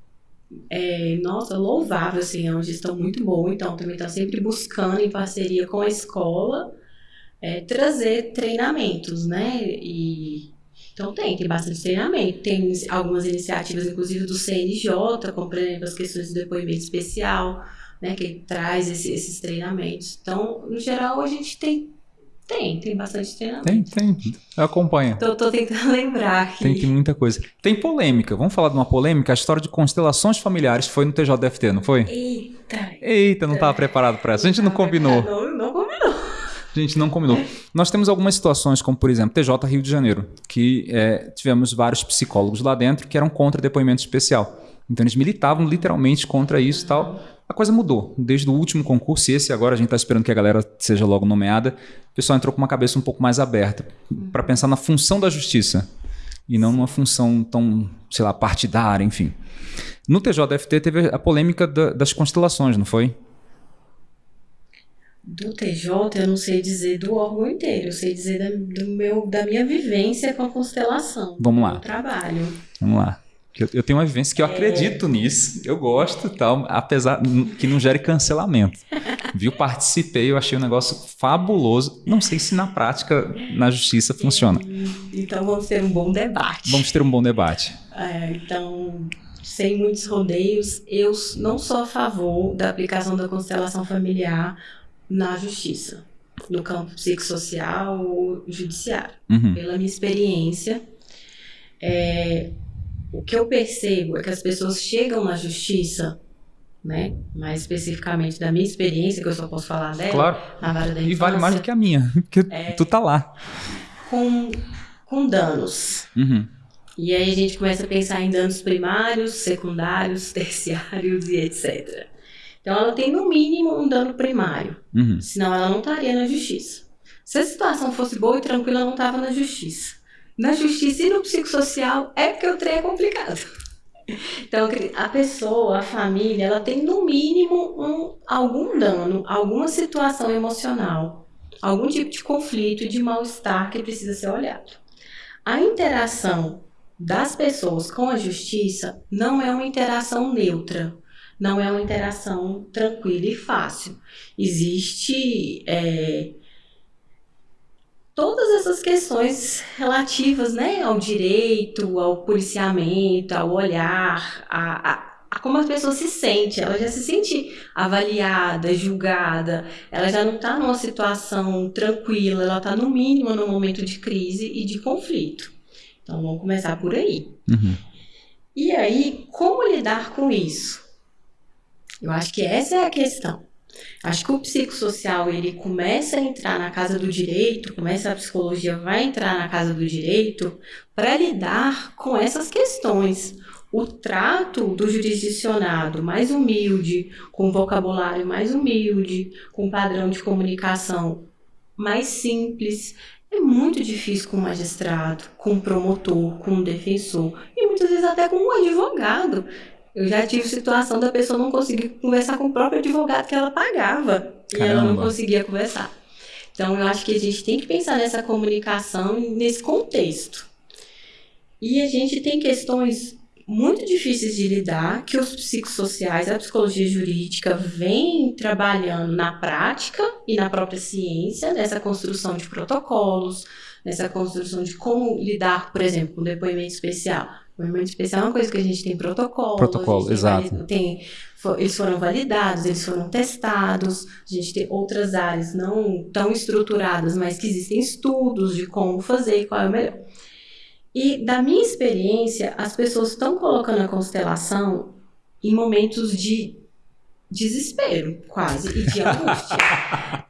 é, nossa, louvável, assim, é uma gestão muito boa. Então, também está sempre buscando, em parceria com a escola, é, trazer treinamentos, né? E então tem, tem bastante treinamento, tem algumas iniciativas, inclusive do CNJ, como por exemplo as questões de depoimento especial, né, que traz esse, esses treinamentos. Então, no geral, a gente tem tem, tem bastante treinamento. Tem, tem. Acompanha. Tô, tô tentando lembrar aqui. Tem, tem muita coisa. Tem polêmica. Vamos falar de uma polêmica? A história de constelações familiares foi no TJDFT, não foi? Eita. Eita, não estava preparado para essa. A gente não combinou. Não, não combinou. A gente não combinou. Nós temos algumas situações, como por exemplo, TJ Rio de Janeiro, que é, tivemos vários psicólogos lá dentro que eram contra depoimento especial. Então eles militavam literalmente contra isso e tal. A coisa mudou. Desde o último concurso, e esse agora a gente está esperando que a galera seja logo nomeada, o pessoal entrou com uma cabeça um pouco mais aberta para pensar na função da justiça e não numa função tão, sei lá, partidária, enfim. No TJFT teve a polêmica da, das constelações, não foi? Do TJ, eu não sei dizer do órgão inteiro, eu sei dizer da, do meu, da minha vivência com a constelação. Vamos lá. Do trabalho. Vamos lá. Eu, eu tenho uma vivência que eu é... acredito nisso, eu gosto tal, apesar que não gere cancelamento. Viu? Participei, eu achei um negócio fabuloso. Não sei se na prática, na justiça, funciona. Então vamos ter um bom debate. Vamos ter um bom debate. É, então, sem muitos rodeios, eu não sou a favor da aplicação da constelação familiar na justiça, no campo psicossocial ou judiciário. Uhum. Pela minha experiência, é, o que eu percebo é que as pessoas chegam na justiça, né? Mais especificamente da minha experiência, que eu só posso falar dela, claro. na vara da infância. E vale mais do que a minha, porque é, tu tá lá. Com, com danos. Uhum. E aí a gente começa a pensar em danos primários, secundários, terciários e etc. Então ela tem no mínimo um dano primário, uhum. senão ela não estaria na justiça. Se a situação fosse boa e tranquila, ela não estava na justiça na justiça e no psicossocial é porque o trem é complicado. Então, a pessoa, a família, ela tem no mínimo um, algum dano, alguma situação emocional, algum tipo de conflito, de mal-estar que precisa ser olhado. A interação das pessoas com a justiça não é uma interação neutra, não é uma interação tranquila e fácil. Existe é, todas essas questões relativas né, ao direito, ao policiamento, ao olhar, a, a, a, como a pessoa se sente. Ela já se sente avaliada, julgada, ela já não está numa situação tranquila, ela está no mínimo num momento de crise e de conflito. Então vamos começar por aí. Uhum. E aí, como lidar com isso? Eu acho que essa é a questão. Acho que o psicossocial ele começa a entrar na casa do direito, começa a psicologia vai entrar na casa do direito para lidar com essas questões. O trato do jurisdicionado mais humilde, com vocabulário mais humilde, com padrão de comunicação mais simples, é muito difícil com um magistrado, com um promotor, com um defensor e muitas vezes até com um advogado eu já tive situação da pessoa não conseguir conversar com o próprio advogado que ela pagava. Caramba. E ela não conseguia conversar. Então, eu acho que a gente tem que pensar nessa comunicação, nesse contexto. E a gente tem questões muito difíceis de lidar, que os psicossociais, a psicologia jurídica vem trabalhando na prática e na própria ciência, nessa construção de protocolos, nessa construção de como lidar, por exemplo, com depoimento especial. Especial é uma coisa que a gente tem protocolo. Protocolo, exato. Tem, eles foram validados, eles foram testados. A gente tem outras áreas não tão estruturadas, mas que existem estudos de como fazer e qual é o melhor. E da minha experiência, as pessoas estão colocando a constelação em momentos de desespero, quase, e de angústia.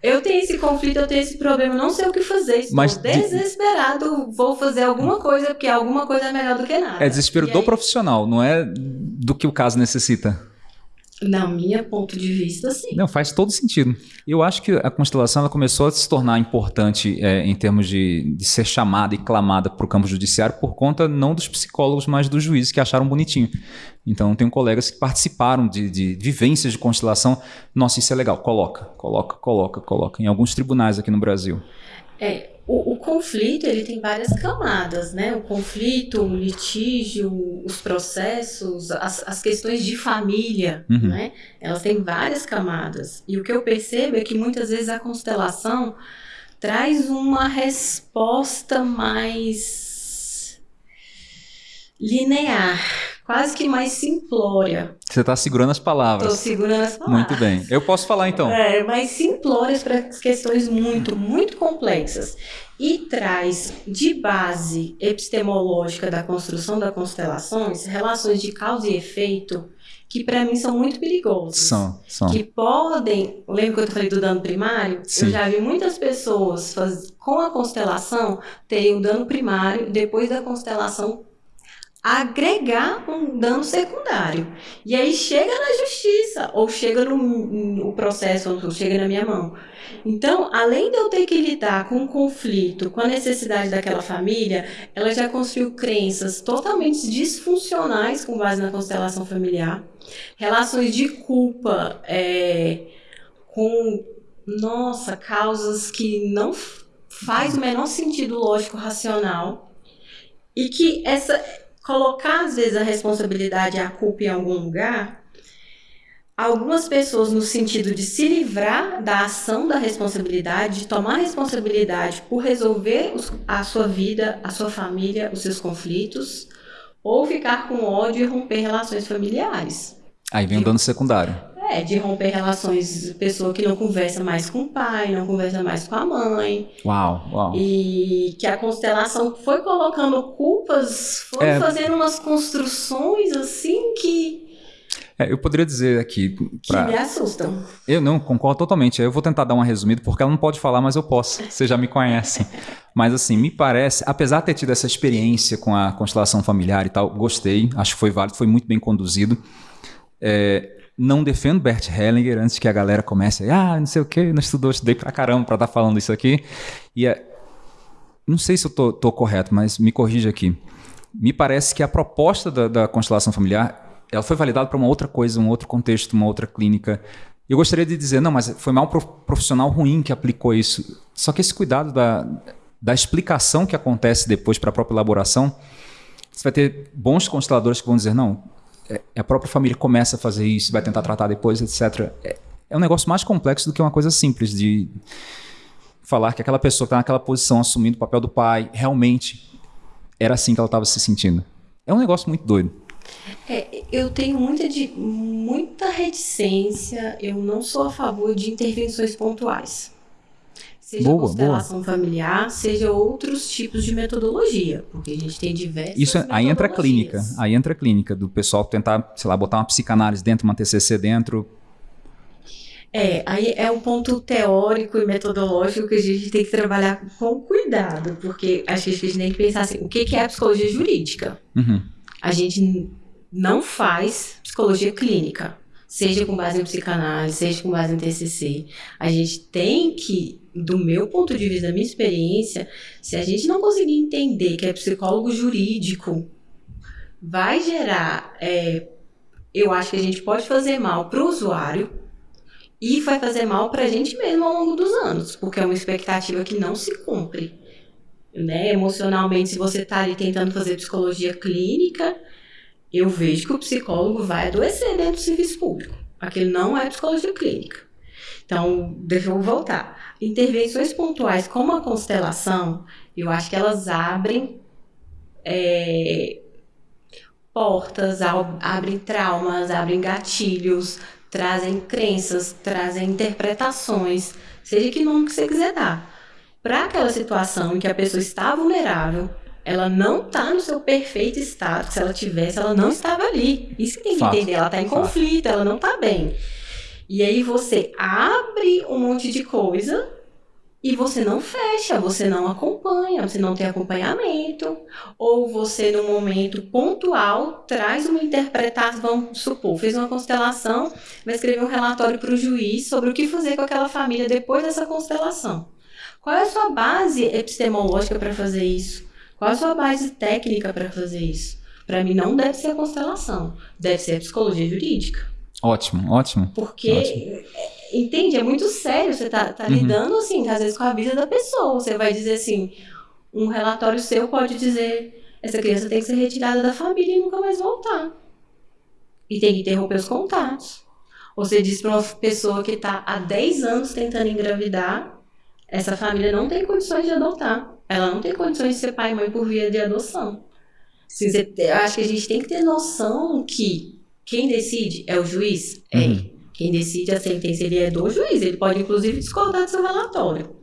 eu tenho esse conflito, eu tenho esse problema, não sei o que fazer, estou Mas desesperado, de... vou fazer alguma coisa, porque alguma coisa é melhor do que nada. É desespero e do aí... profissional, não é do que o caso necessita. Na minha ponto de vista, sim. Não, faz todo sentido. Eu acho que a constelação ela começou a se tornar importante é, em termos de, de, ser chamada e clamada para o campo judiciário por conta não dos psicólogos, mas dos juízes que acharam bonitinho. Então, tenho colegas que participaram de, de vivências de constelação. Nossa, isso é legal. Coloca, coloca, coloca, coloca. Em alguns tribunais aqui no Brasil. É, o, o, conflito ele tem várias camadas, né? O conflito, o litígio, os processos, as, as questões de família, uhum. né? Elas têm várias camadas. E o que eu percebo é que muitas vezes a constelação traz uma resposta mais linear, quase que mais simplória. Você está segurando as palavras. Estou segurando as palavras. Muito bem. Eu posso falar então. É, mais simplórias para questões muito, muito complexas. E traz de base epistemológica da construção das constelações relações de causa e efeito que para mim são muito perigosos. São, são. Que podem. Lembra que eu falei do dano primário? Sim. Eu já vi muitas pessoas faz, com a constelação terem o dano primário, depois da constelação agregar um dano secundário. E aí chega na justiça, ou chega no, no processo, ou chega na minha mão. Então, além de eu ter que lidar com o conflito, com a necessidade daquela família, ela já construiu crenças totalmente disfuncionais com base na constelação familiar, relações de culpa é, com, nossa, causas que não faz o menor sentido lógico racional e que essa colocar às vezes a responsabilidade e a culpa em algum lugar, algumas pessoas no sentido de se livrar da ação da responsabilidade, de tomar responsabilidade por resolver os, a sua vida, a sua família, os seus conflitos, ou ficar com ódio e romper relações familiares. Aí vem o dano secundário. É, de romper relações, pessoa que não conversa mais com o pai, não conversa mais com a mãe. Uau, uau. E que a constelação foi colocando culpas, foi É. fazendo umas construções assim que, É, eu poderia dizer aqui, que pra... me assustam. eu não concordo totalmente. Eu vou tentar dar uma resumida porque ela não pode falar, mas eu posso. Vocês já me conhecem. Mas assim, me parece, apesar de ter tido essa experiência com a constelação familiar e tal, gostei. Acho que foi válido, foi muito bem conduzido. É, não defendo Bert Hellinger antes que a galera comece, ah, não sei o que, não estudou, estudei pra caramba pra estar falando isso aqui. E é, não sei se eu tô, tô correto, mas me corrija aqui. Me parece que a proposta da, da constelação familiar, ela foi validada para uma outra coisa, um outro contexto, uma outra clínica. Eu gostaria de dizer, não, mas foi mal prof- profissional ruim que aplicou isso. Só que esse cuidado da, da explicação que acontece depois para a própria elaboração, você vai ter bons consteladores que vão dizer, não, a própria família começa a fazer isso, vai tentar tratar depois, etc. É, é um negócio mais complexo do que uma coisa simples de falar que aquela pessoa que está naquela posição, assumindo o papel do pai, realmente era assim que ela estava se sentindo. É um negócio muito doido. É, eu tenho muita, de, muita reticência, eu não sou a favor de intervenções pontuais. Seja Boa, constelação familiar, seja outros tipos de metodologia, porque a gente tem diversas Isso é- aí entra a clínica, aí entra a clínica do pessoal tentar, sei lá, botar uma psicanálise dentro, uma TCC dentro. É, aí é um ponto teórico e metodológico que a gente tem que trabalhar com cuidado, porque acho que a gente tem que pensar assim, o que é a psicologia jurídica? Uhum. A gente não faz psicologia clínica, seja com base em psicanálise, seja com base em TCC. A gente tem que, do meu ponto de vista, da minha experiência, se a gente não conseguir entender que é psicólogo jurídico, vai gerar, é, eu acho que a gente pode fazer mal para o usuário e vai fazer mal para a gente mesmo ao longo dos anos, porque é uma expectativa que não se cumpre. Né? Emocionalmente, se você está ali tentando fazer psicologia clínica, eu vejo que o psicólogo vai adoecer dentro do serviço público. Aquilo não é psicologia clínica. Então, deixa eu voltar. Intervenções pontuais como a constelação, eu acho que elas abrem é, portas, ab- abrem traumas, abrem gatilhos, trazem crenças, trazem interpretações, seja que nome que você quiser dar. Para aquela situação em que a pessoa está vulnerável, ela não está no seu perfeito estado, se ela tivesse, ela não estava ali. Isso que tem que Fato. entender, ela está em Fato. conflito, ela não está bem. E aí você abre um monte de coisa e você não fecha, você não acompanha, você não tem acompanhamento, ou você, no momento pontual, traz uma interpretação, vamos supor, fez uma constelação, vai escrever um relatório para o juiz sobre o que fazer com aquela família depois dessa constelação. Qual é a sua base epistemológica para fazer isso? Qual é a sua base técnica para fazer isso? Para mim, não deve ser a constelação, deve ser a psicologia jurídica. Ótimo, ótimo. Porque, Ótimo. é, entende, é muito sério. Você tá, tá Uhum. lidando, assim, às vezes com a vida da pessoa. Você vai dizer assim, um relatório seu pode dizer, essa criança tem que ser retirada da família e nunca mais voltar. E tem que interromper os contatos. Ou você diz para uma pessoa que está há 10 anos tentando engravidar, essa família não tem condições de adotar. Ela não tem condições de ser pai e mãe por via de adoção. Assim, você eu acho que a gente tem que ter noção que quem decide é o juiz? É. Uhum. Quem decide a sentença ele é do juiz. Ele pode, inclusive, discordar do seu relatório.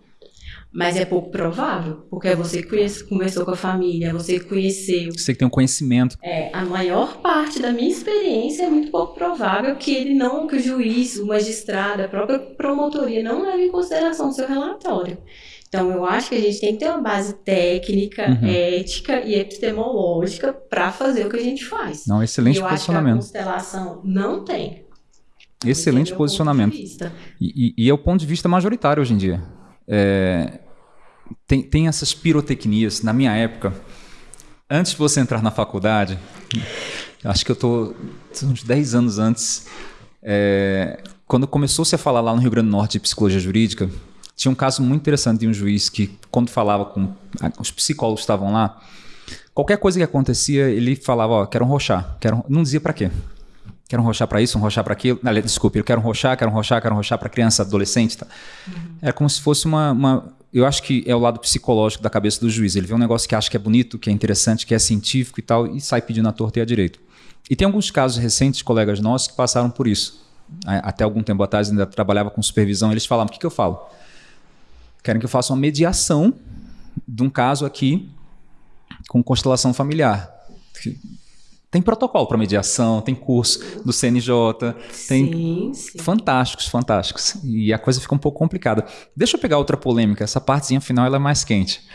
Mas é pouco provável, porque é você conhece, conversou com a família, é você conheceu. Você que tem um conhecimento. É, a maior parte da minha experiência é muito pouco provável que ele não, que o juiz, o magistrado, a própria promotoria não leve em consideração o seu relatório. Então, eu acho que a gente tem que ter uma base técnica, Uhum. ética e epistemológica para fazer o que a gente faz. Não, excelente eu acho que a posicionamento. constelação não tem. Excelente posicionamento. E, e- e é o ponto de vista majoritário hoje em dia. É, tem, tem essas pirotecnias. Na minha época, antes de você entrar na faculdade, acho que eu estou uns 10 anos antes, é, quando começou-se a falar lá no Rio Grande do Norte de psicologia jurídica, tinha um caso muito interessante de um juiz que, quando falava com os psicólogos que estavam lá, Qualquer coisa que acontecia, ele falava, ó, quero um rochar. Quero... Não dizia para quê. Quero um rochar para isso, um rochar para aquilo. Não, desculpe, eu quero um rochar, quero um rochar, quero um rochar para criança, adolescente. Tá? Uhum. É como se fosse uma, uma, Eu acho que é o lado psicológico da cabeça do juiz. Ele vê um negócio que acha que é bonito, que é interessante, que é científico e tal, e sai pedindo a torta e a direito. E tem alguns casos recentes, colegas nossos, que passaram por isso. Até algum tempo atrás ainda trabalhava com supervisão, eles falavam: o que, que eu falo? Querem que eu faça uma mediação de um caso aqui com constelação familiar. Tem protocolo para mediação, tem curso do CNJ, tem sim, sim. fantásticos, fantásticos. E a coisa fica um pouco complicada. Deixa eu pegar outra polêmica, essa partezinha final ela é mais quente.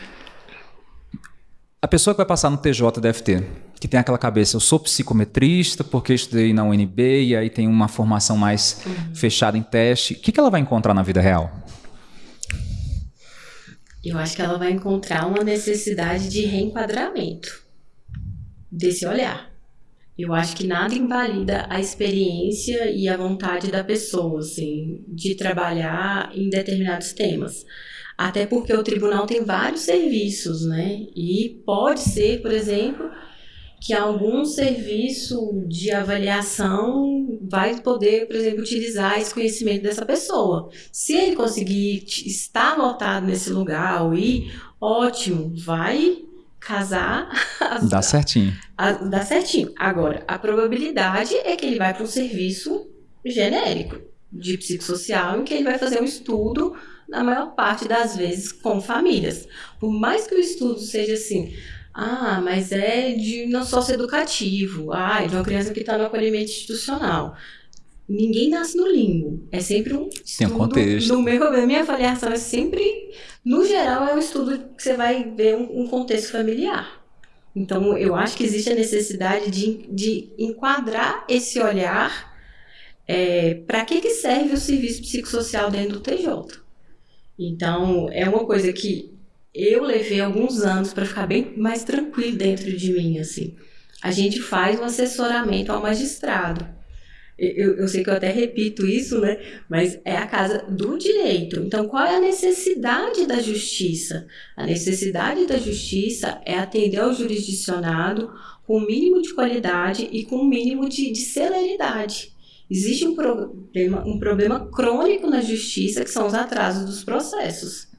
A pessoa que vai passar no TJ DFT, que tem aquela cabeça, eu sou psicometrista porque estudei na UNB e aí tem uma formação mais uhum. fechada em teste, o que, que ela vai encontrar na vida real? Eu acho que ela vai encontrar uma necessidade de reenquadramento desse olhar. Eu acho que nada invalida a experiência e a vontade da pessoa, assim, de trabalhar em determinados temas. Até porque o tribunal tem vários serviços, né? E pode ser, por exemplo, que algum serviço de avaliação vai poder, por exemplo, utilizar esse conhecimento dessa pessoa. Se ele conseguir estar lotado nesse lugar ou ir, ótimo, vai casar. Dá certinho. A, dá certinho. Agora, a probabilidade é que ele vai para um serviço genérico de psicossocial em que ele vai fazer um estudo na maior parte das vezes com famílias. Por mais que o estudo seja assim, ah, mas é de um socioeducativo. Ah, é de uma criança que está no acolhimento institucional. Ninguém nasce no limbo. É sempre um estudo. Tem um contexto. No meu, na minha avaliação é sempre, no geral, é um estudo que você vai ver um, um contexto familiar. Então, eu acho que existe a necessidade de, de enquadrar esse olhar é, para que, que serve o serviço psicossocial dentro do TJ. Então, é uma coisa que eu levei alguns anos para ficar bem mais tranquilo dentro de mim, assim. A gente faz um assessoramento ao magistrado. Eu, eu, sei que eu até repito isso, né? Mas é a casa do direito. Então, qual é a necessidade da justiça? A necessidade da justiça é atender ao jurisdicionado com o mínimo de qualidade e com o mínimo de, de celeridade. Existe um um problema crônico na justiça que são os atrasos dos processos.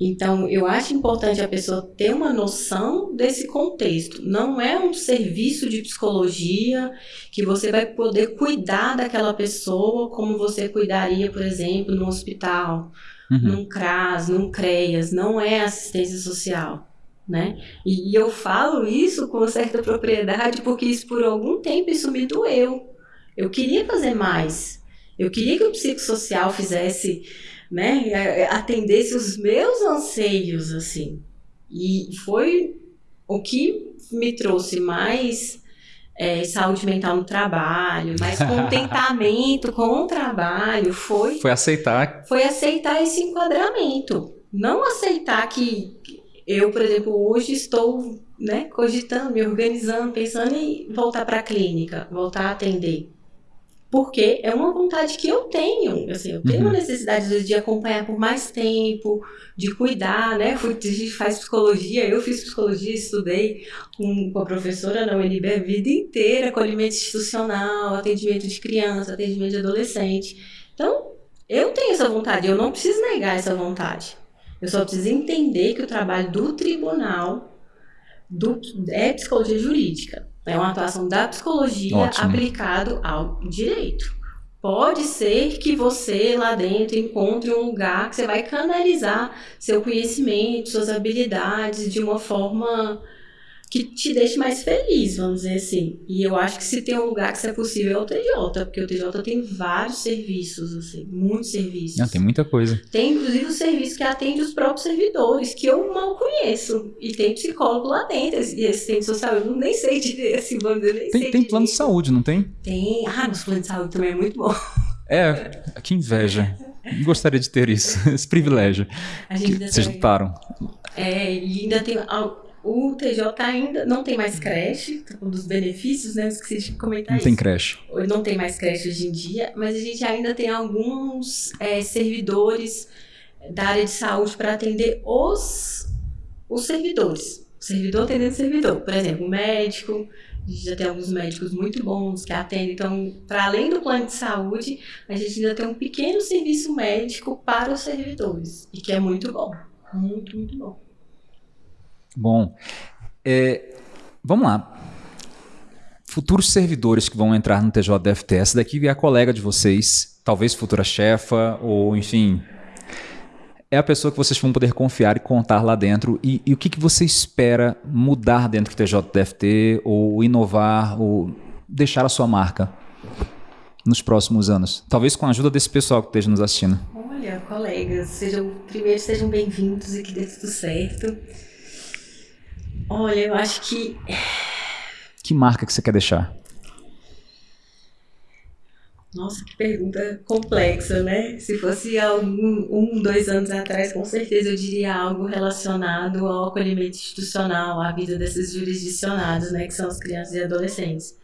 Então, eu acho importante a pessoa ter uma noção desse contexto. Não é um serviço de psicologia que você vai poder cuidar daquela pessoa como você cuidaria, por exemplo, no hospital, uhum. num CRAS, num CREAS. Não é assistência social. Né? E, e eu falo isso com certa propriedade porque isso por algum tempo isso me doeu. Eu queria fazer mais. Eu queria que o psicossocial fizesse né, é, é, atendesse os meus anseios, assim. E foi o que me trouxe mais é, saúde mental no trabalho, mais contentamento com o trabalho, foi... Foi aceitar... Foi aceitar esse enquadramento. Não aceitar que eu, por exemplo, hoje estou né, cogitando, me organizando, pensando em voltar para a clínica, voltar a atender porque é uma vontade que eu tenho, assim, eu tenho uhum. uma necessidade de acompanhar por mais tempo, de cuidar, né? Fui, a gente faz psicologia, eu fiz psicologia, estudei com, com a professora na UNB a vida inteira, acolhimento institucional, atendimento de criança, atendimento de adolescente. Então, eu tenho essa vontade, eu não preciso negar essa vontade. Eu só preciso entender que o trabalho do tribunal do, é psicologia jurídica. É uma atuação da psicologia Ótimo. aplicado ao direito. Pode ser que você lá dentro encontre um lugar que você vai canalizar seu conhecimento, suas habilidades de uma forma que te deixe mais feliz, vamos dizer assim. E eu acho que se tem um lugar que isso é possível é o TJ, porque o TJ tem vários serviços, assim, muitos serviços. Não, tem muita coisa. Tem inclusive o serviço que atende os próprios servidores, que eu mal conheço. E tem psicólogo lá dentro, e assistente social, eu nem sei direito, assim, vamos dizer, nem tem, sei Tem plano de saúde, não tem? Tem. Ah, nos planos de saúde também é muito bom. É, que inveja. Gostaria de ter isso, esse privilégio. A gente que vocês lutaram. É, e ainda tem o TJ ainda não tem mais creche, um dos benefícios, né? Eu esqueci de comentar não isso. tem creche. Não tem mais creche hoje em dia, mas a gente ainda tem alguns é, servidores da área de saúde para atender os, os servidores. servidor atendendo servidor. Por exemplo, médico, a gente já tem alguns médicos muito bons que atendem. Então, para além do plano de saúde, a gente ainda tem um pequeno serviço médico para os servidores, e que é muito bom. Muito, muito bom. Bom, é, vamos lá. Futuros servidores que vão entrar no TJDFT, essa daqui é a colega de vocês, talvez futura chefa, ou enfim, é a pessoa que vocês vão poder confiar e contar lá dentro. E, e o que, que você espera mudar dentro do TJDFT, ou inovar, ou deixar a sua marca nos próximos anos? Talvez com a ajuda desse pessoal que esteja nos assistindo. Olha, colegas, sejam, primeiro sejam bem-vindos e que dê tudo certo. Olha, eu acho que. Que marca que você quer deixar? Nossa, que pergunta complexa, né? Se fosse algum, um, dois anos atrás, com certeza eu diria algo relacionado ao acolhimento institucional, à vida desses jurisdicionados, né? Que são as crianças e adolescentes.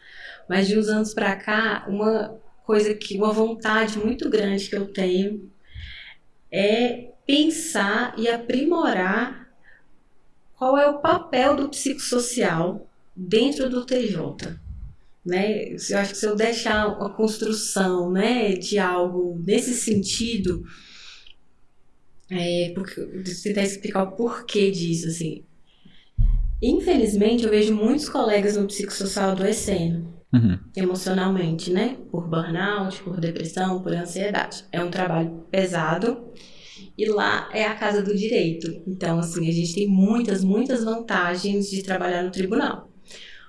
Mas de uns anos para cá, uma coisa que, uma vontade muito grande que eu tenho é pensar e aprimorar qual é o papel do psicossocial dentro do TJ né? Eu acho que se eu deixar a construção, né, de algo nesse sentido, é, porque, tentar explicar o porquê disso, assim. Infelizmente, eu vejo muitos colegas no psicossocial adoecendo uhum. emocionalmente, né? Por burnout, por depressão, por ansiedade. É um trabalho pesado e lá é a casa do direito. Então, assim, a gente tem muitas, muitas vantagens de trabalhar no tribunal.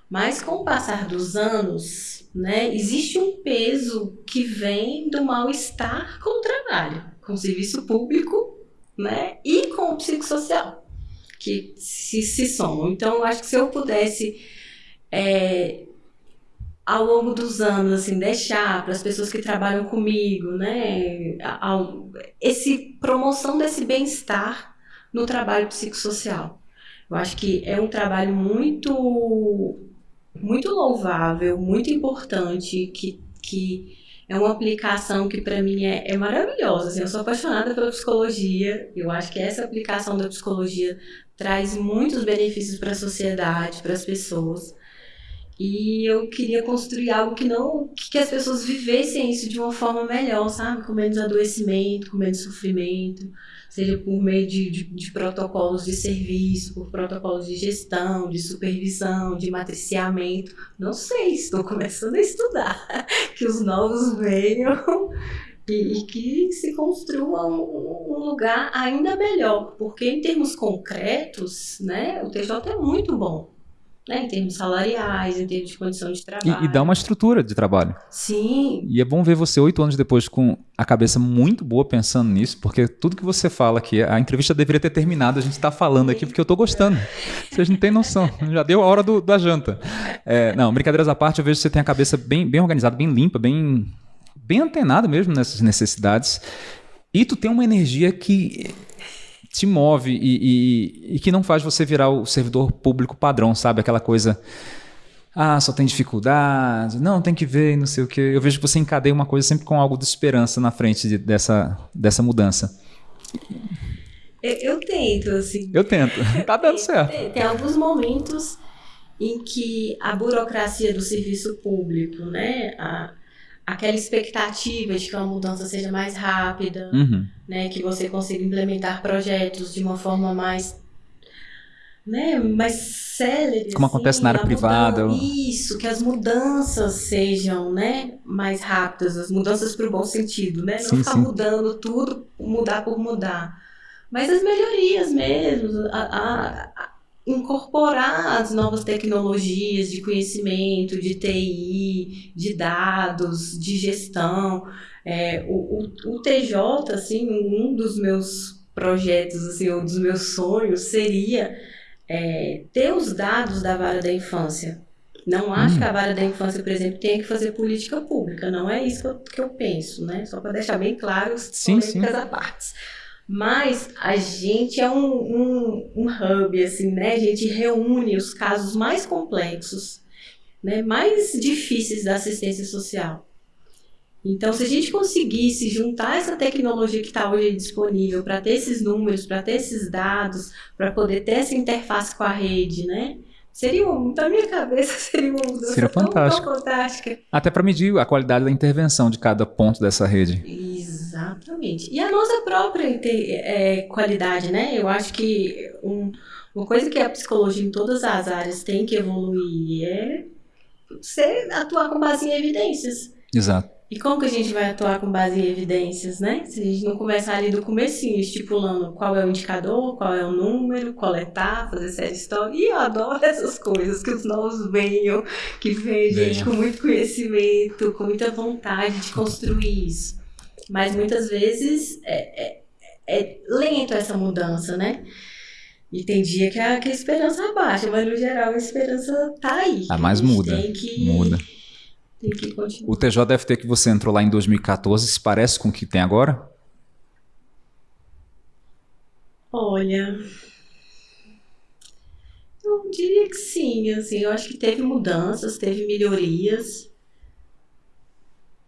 Mas com o passar dos anos, né, existe um peso que vem do mal-estar com o trabalho, com o serviço público, né, e com o psicossocial, que se, se somam. Então, eu acho que se eu pudesse, é, ao longo dos anos, assim, deixar para as pessoas que trabalham comigo, né, ao, esse promoção desse bem-estar no trabalho psicossocial. Eu acho que é um trabalho muito muito louvável, muito importante, que, que é uma aplicação que para mim é, é maravilhosa. Assim, eu sou apaixonada pela psicologia, eu acho que essa aplicação da psicologia traz muitos benefícios para a sociedade, para as pessoas. E eu queria construir algo que não que as pessoas vivessem isso de uma forma melhor, sabe? Com menos adoecimento, com menos sofrimento seja por meio de, de, de, protocolos de serviço, por protocolos de gestão, de supervisão, de matriciamento. Não sei, estou começando a estudar. Que os novos venham e, e que se construa um, um, lugar ainda melhor, porque em termos concretos, né, o TJ é muito bom né, em termos salariais, em termos de condição de trabalho. E, e, dá uma estrutura de trabalho. Sim. E é bom ver você oito anos depois com a cabeça muito boa pensando nisso, porque tudo que você fala aqui, a entrevista deveria ter terminado, a gente está falando aqui porque eu estou gostando. Vocês não têm noção, já deu a hora do, da janta. É, não, brincadeiras à parte, eu vejo que você tem a cabeça bem, bem organizada, bem limpa, bem, bem antenada mesmo nessas necessidades. E tu tem uma energia que te move e, e, e, que não faz você virar o servidor público padrão, sabe? Aquela coisa. Ah, só tem dificuldade, não, tem que ver, não sei o quê. Eu vejo que você encadeia uma coisa sempre com algo de esperança na frente de, dessa, dessa mudança. Eu, eu, tento, assim. Eu tento. Tá dando certo. Tem, tem alguns momentos em que a burocracia do serviço público, né? A, aquela expectativa de que uma mudança seja mais rápida, uhum. né, que você consiga implementar projetos de uma forma mais né, mais célere. Como assim, acontece na área privada. Isso, que as mudanças sejam, né, mais rápidas, as mudanças para o bom sentido, né? Não sim, ficar sim. mudando tudo, mudar por mudar. Mas as melhorias mesmo, a, a, incorporar as novas tecnologias de conhecimento, de TI, de dados, de gestão. É, o, o, o, TJ, assim, um dos meus projetos, assim, um dos meus sonhos seria é, ter os dados da vara da infância. Não acho hum. que a vara da infância, por exemplo, tenha que fazer política pública. Não é isso que eu, que eu penso, né? Só para deixar bem claro as sim, sim. à partes. Mas a gente é um, um, um hub, assim, né? A gente reúne os casos mais complexos, né? mais difíceis da assistência social. Então, se a gente conseguisse juntar essa tecnologia que está hoje disponível para ter esses números, para ter esses dados, para poder ter essa interface com a rede, né? Seria, um, na minha cabeça, seria uma mudança Seria tão, tão fantástica. Até para medir a qualidade da intervenção de cada ponto dessa rede. Exatamente. E a nossa própria inte- é, qualidade, né? Eu acho que um- uma coisa que a psicologia em todas as áreas tem que evoluir é você atuar com base em evidências. Exato. E como que a gente vai atuar com base em evidências, né? Se a gente não começar ali do comecinho, estipulando qual é o indicador, qual é o número, coletar, fazer série histórica. E eu adoro essas coisas, que os novos venham, que vem gente com muito conhecimento, com muita vontade de construir isso. Mas muitas vezes é, é- é lento essa mudança, né? E tem dia que a, que a esperança abaixa, mas no geral a esperança tá aí. Ah, mas muda, Tem que, Muda. Tem que continuar. O TJFT que você entrou lá em 2014 se parece com o que tem agora? Olha, eu diria que sim, assim, eu acho que teve mudanças, teve melhorias.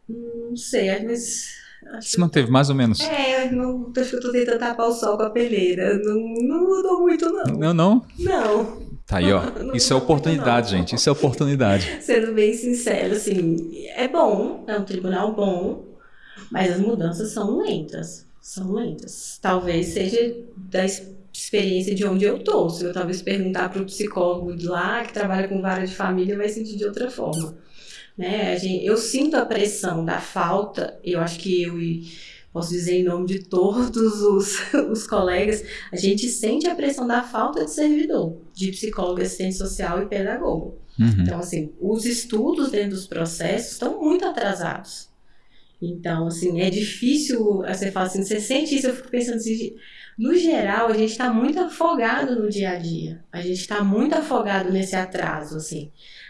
Não sei, mas acho Se manteve mais ou menos. é, não, acho que eu tô tentando tapar o sol com a peneira. Não, não mudou muito, não. Não, não. Não, Tá aí, ó. Não Isso é oportunidade, gente. Isso é oportunidade. sendo bem sincero, assim, é bom, é um tribunal bom, mas as mudanças são lentas. São lentas. Talvez seja da experiência de onde eu tô. Se eu talvez perguntar para o psicólogo de lá, que trabalha com vara de família, vai sentir de outra forma. Né? Gente- eu sinto a pressão da falta, eu acho que eu posso dizer em nome de todos os, os colegas, a gente sente a pressão da falta de servidor, de psicólogo, assistente social e pedagogo. Uhum. Então, assim, os estudos dentro dos processos estão muito atrasados. Então, assim, é difícil, você fala assim, você sente isso, eu fico pensando assim, no geral, a gente está muito afogado no dia a dia. A gente está muito afogado nesse atraso, assim.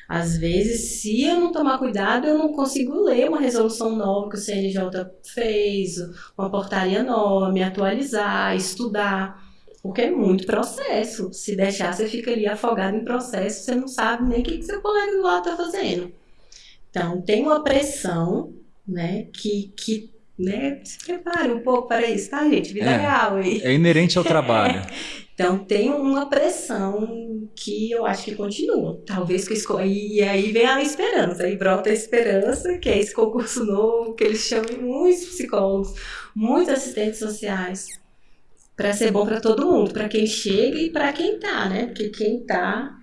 Às vezes, se eu não tomar cuidado, eu não consigo ler uma resolução nova que o CNJ fez, uma portaria nova, me atualizar, estudar. Porque é muito processo. Se deixar, você fica ali afogado em processo, você não sabe nem o que, que seu colega do lado está fazendo. Então, tem uma pressão, né, que, que né, se prepare um pouco para isso, tá, gente? Vida É. real aí. É inerente ao trabalho. Então, tem uma pressão que eu acho que continua. Talvez que esco... E aí vem a esperança, aí brota a esperança, que é esse concurso novo, que eles chamam muitos psicólogos, muitos assistentes sociais, para ser bom para todo mundo, para quem chega e para quem tá, né? Porque quem tá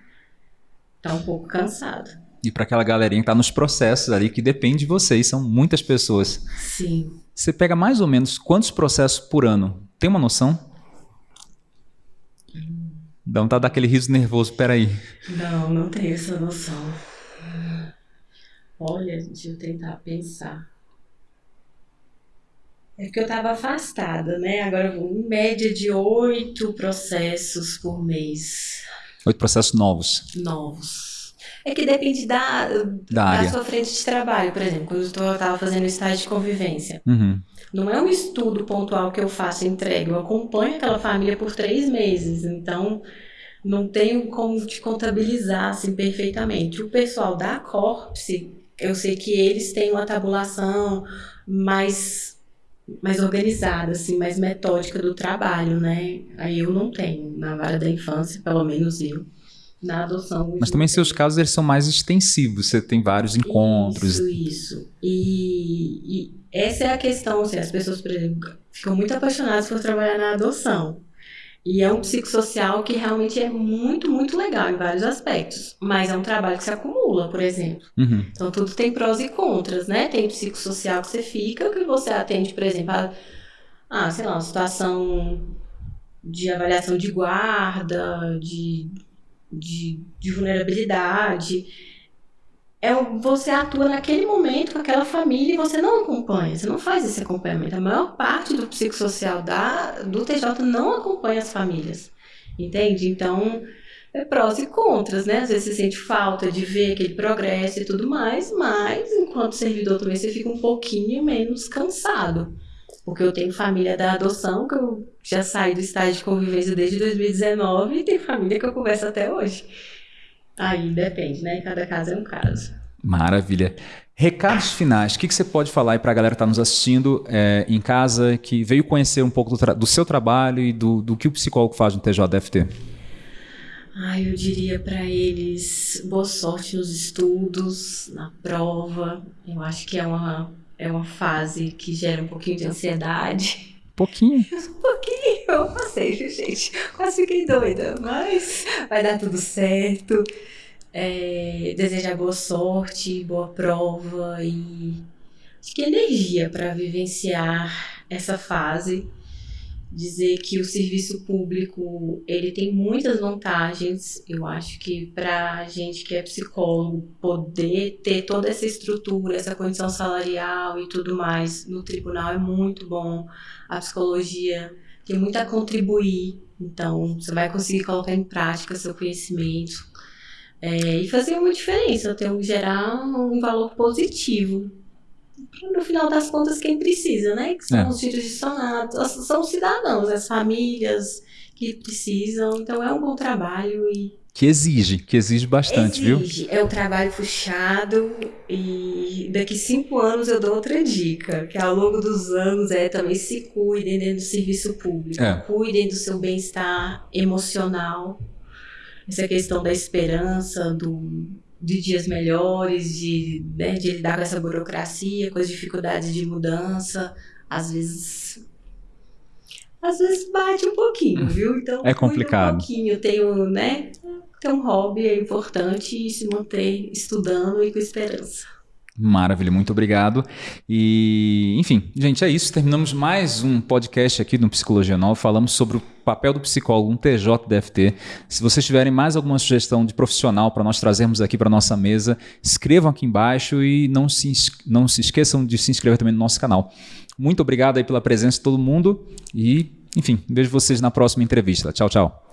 tá um pouco cansado. E para aquela galerinha que tá nos processos ali, que depende de vocês, são muitas pessoas. Sim. Você pega mais ou menos quantos processos por ano? Tem uma noção? Dá vontade daquele riso nervoso, peraí. Não, não tenho essa noção. Olha, deixa eu tentar pensar. É porque eu estava afastada, né? Agora, em média de oito processos por mês Oito processos novos novos. É que depende da, da da sua frente de trabalho, por exemplo, quando eu estava fazendo estágio de convivência. Uhum. Não é um estudo pontual que eu faço entrego, eu acompanho aquela família por três meses, então não tenho como te contabilizar assim perfeitamente. O pessoal da Corpse, eu sei que eles têm uma tabulação mais mais organizada, assim, mais metódica do trabalho, né? Aí eu não tenho, na vara da infância, pelo menos eu. Na adoção. Mas também seus casos eles são mais extensivos, você tem vários encontros. Isso, isso. E, e essa é a questão, assim, as pessoas, por exemplo, ficam muito apaixonadas por trabalhar na adoção. E é um psicossocial que realmente é muito, muito legal em vários aspectos. Mas é um trabalho que se acumula, por exemplo. Uhum. Então tudo tem prós e contras, né? Tem psicossocial que você fica, que você atende, por exemplo, a, ah, sei lá, uma situação de avaliação de guarda, de, de, de vulnerabilidade. É, você atua naquele momento com aquela família e você não acompanha, você não faz esse acompanhamento. A maior parte do psicossocial da, do TJ não acompanha as famílias, entende? Então, é prós e contras, né? Às vezes você sente falta de ver aquele progresso e tudo mais, mas enquanto servidor também você fica um pouquinho menos cansado. Porque eu tenho família da adoção, que eu já saí do estágio de convivência desde 2019, e tem família que eu converso até hoje. Aí depende, né? Cada caso é um caso. Maravilha. Recados finais, o que, que você pode falar aí para a galera que está nos assistindo é, em casa, que veio conhecer um pouco do, do seu trabalho e do, do, que o psicólogo faz no TJDFT? Ah, eu diria para eles boa sorte nos estudos, na prova. Eu acho que é uma, é uma fase que gera um pouquinho de ansiedade. Pouquinho? um pouquinho, eu passei, gente. Quase fiquei doida, mas vai dar tudo certo é, desejar boa sorte, boa prova e acho que energia para vivenciar essa fase. Dizer que o serviço público ele tem muitas vantagens. Eu acho que para gente que é psicólogo poder ter toda essa estrutura, essa condição salarial e tudo mais no tribunal é muito bom. A psicologia tem muito a contribuir. Então, você vai conseguir colocar em prática seu conhecimento, é, e fazer uma diferença, ter um, gerar um valor positivo. No final das contas, quem precisa, né? Que são é. os jurisdicionados, são os cidadãos, as famílias que precisam. Então é um bom trabalho e que exige, que exige bastante, exige. viu? É um trabalho puxado e daqui cinco anos eu dou outra dica, que ao longo dos anos é também se cuidem dentro do serviço público, é. cuidem do seu bem-estar emocional, essa questão da esperança, do, de dias melhores, de, né, de lidar com essa burocracia, com as dificuldades de mudança, às vezes às vezes bate um pouquinho, viu? Então é complicado. Um pouquinho, tem um, né? Tem um hobby é importante e se manter estudando e com esperança. Maravilha, muito obrigado. E, enfim, gente, é isso. Terminamos mais um podcast aqui no Psicologia Nova. Falamos sobre o papel do psicólogo, um TJDFT. Se vocês tiverem mais alguma sugestão de profissional para nós trazermos aqui para nossa mesa, escrevam aqui embaixo e não se, não se esqueçam de se inscrever também no nosso canal. Muito obrigado aí pela presença de todo mundo e, enfim, vejo vocês na próxima entrevista. Tchau, tchau.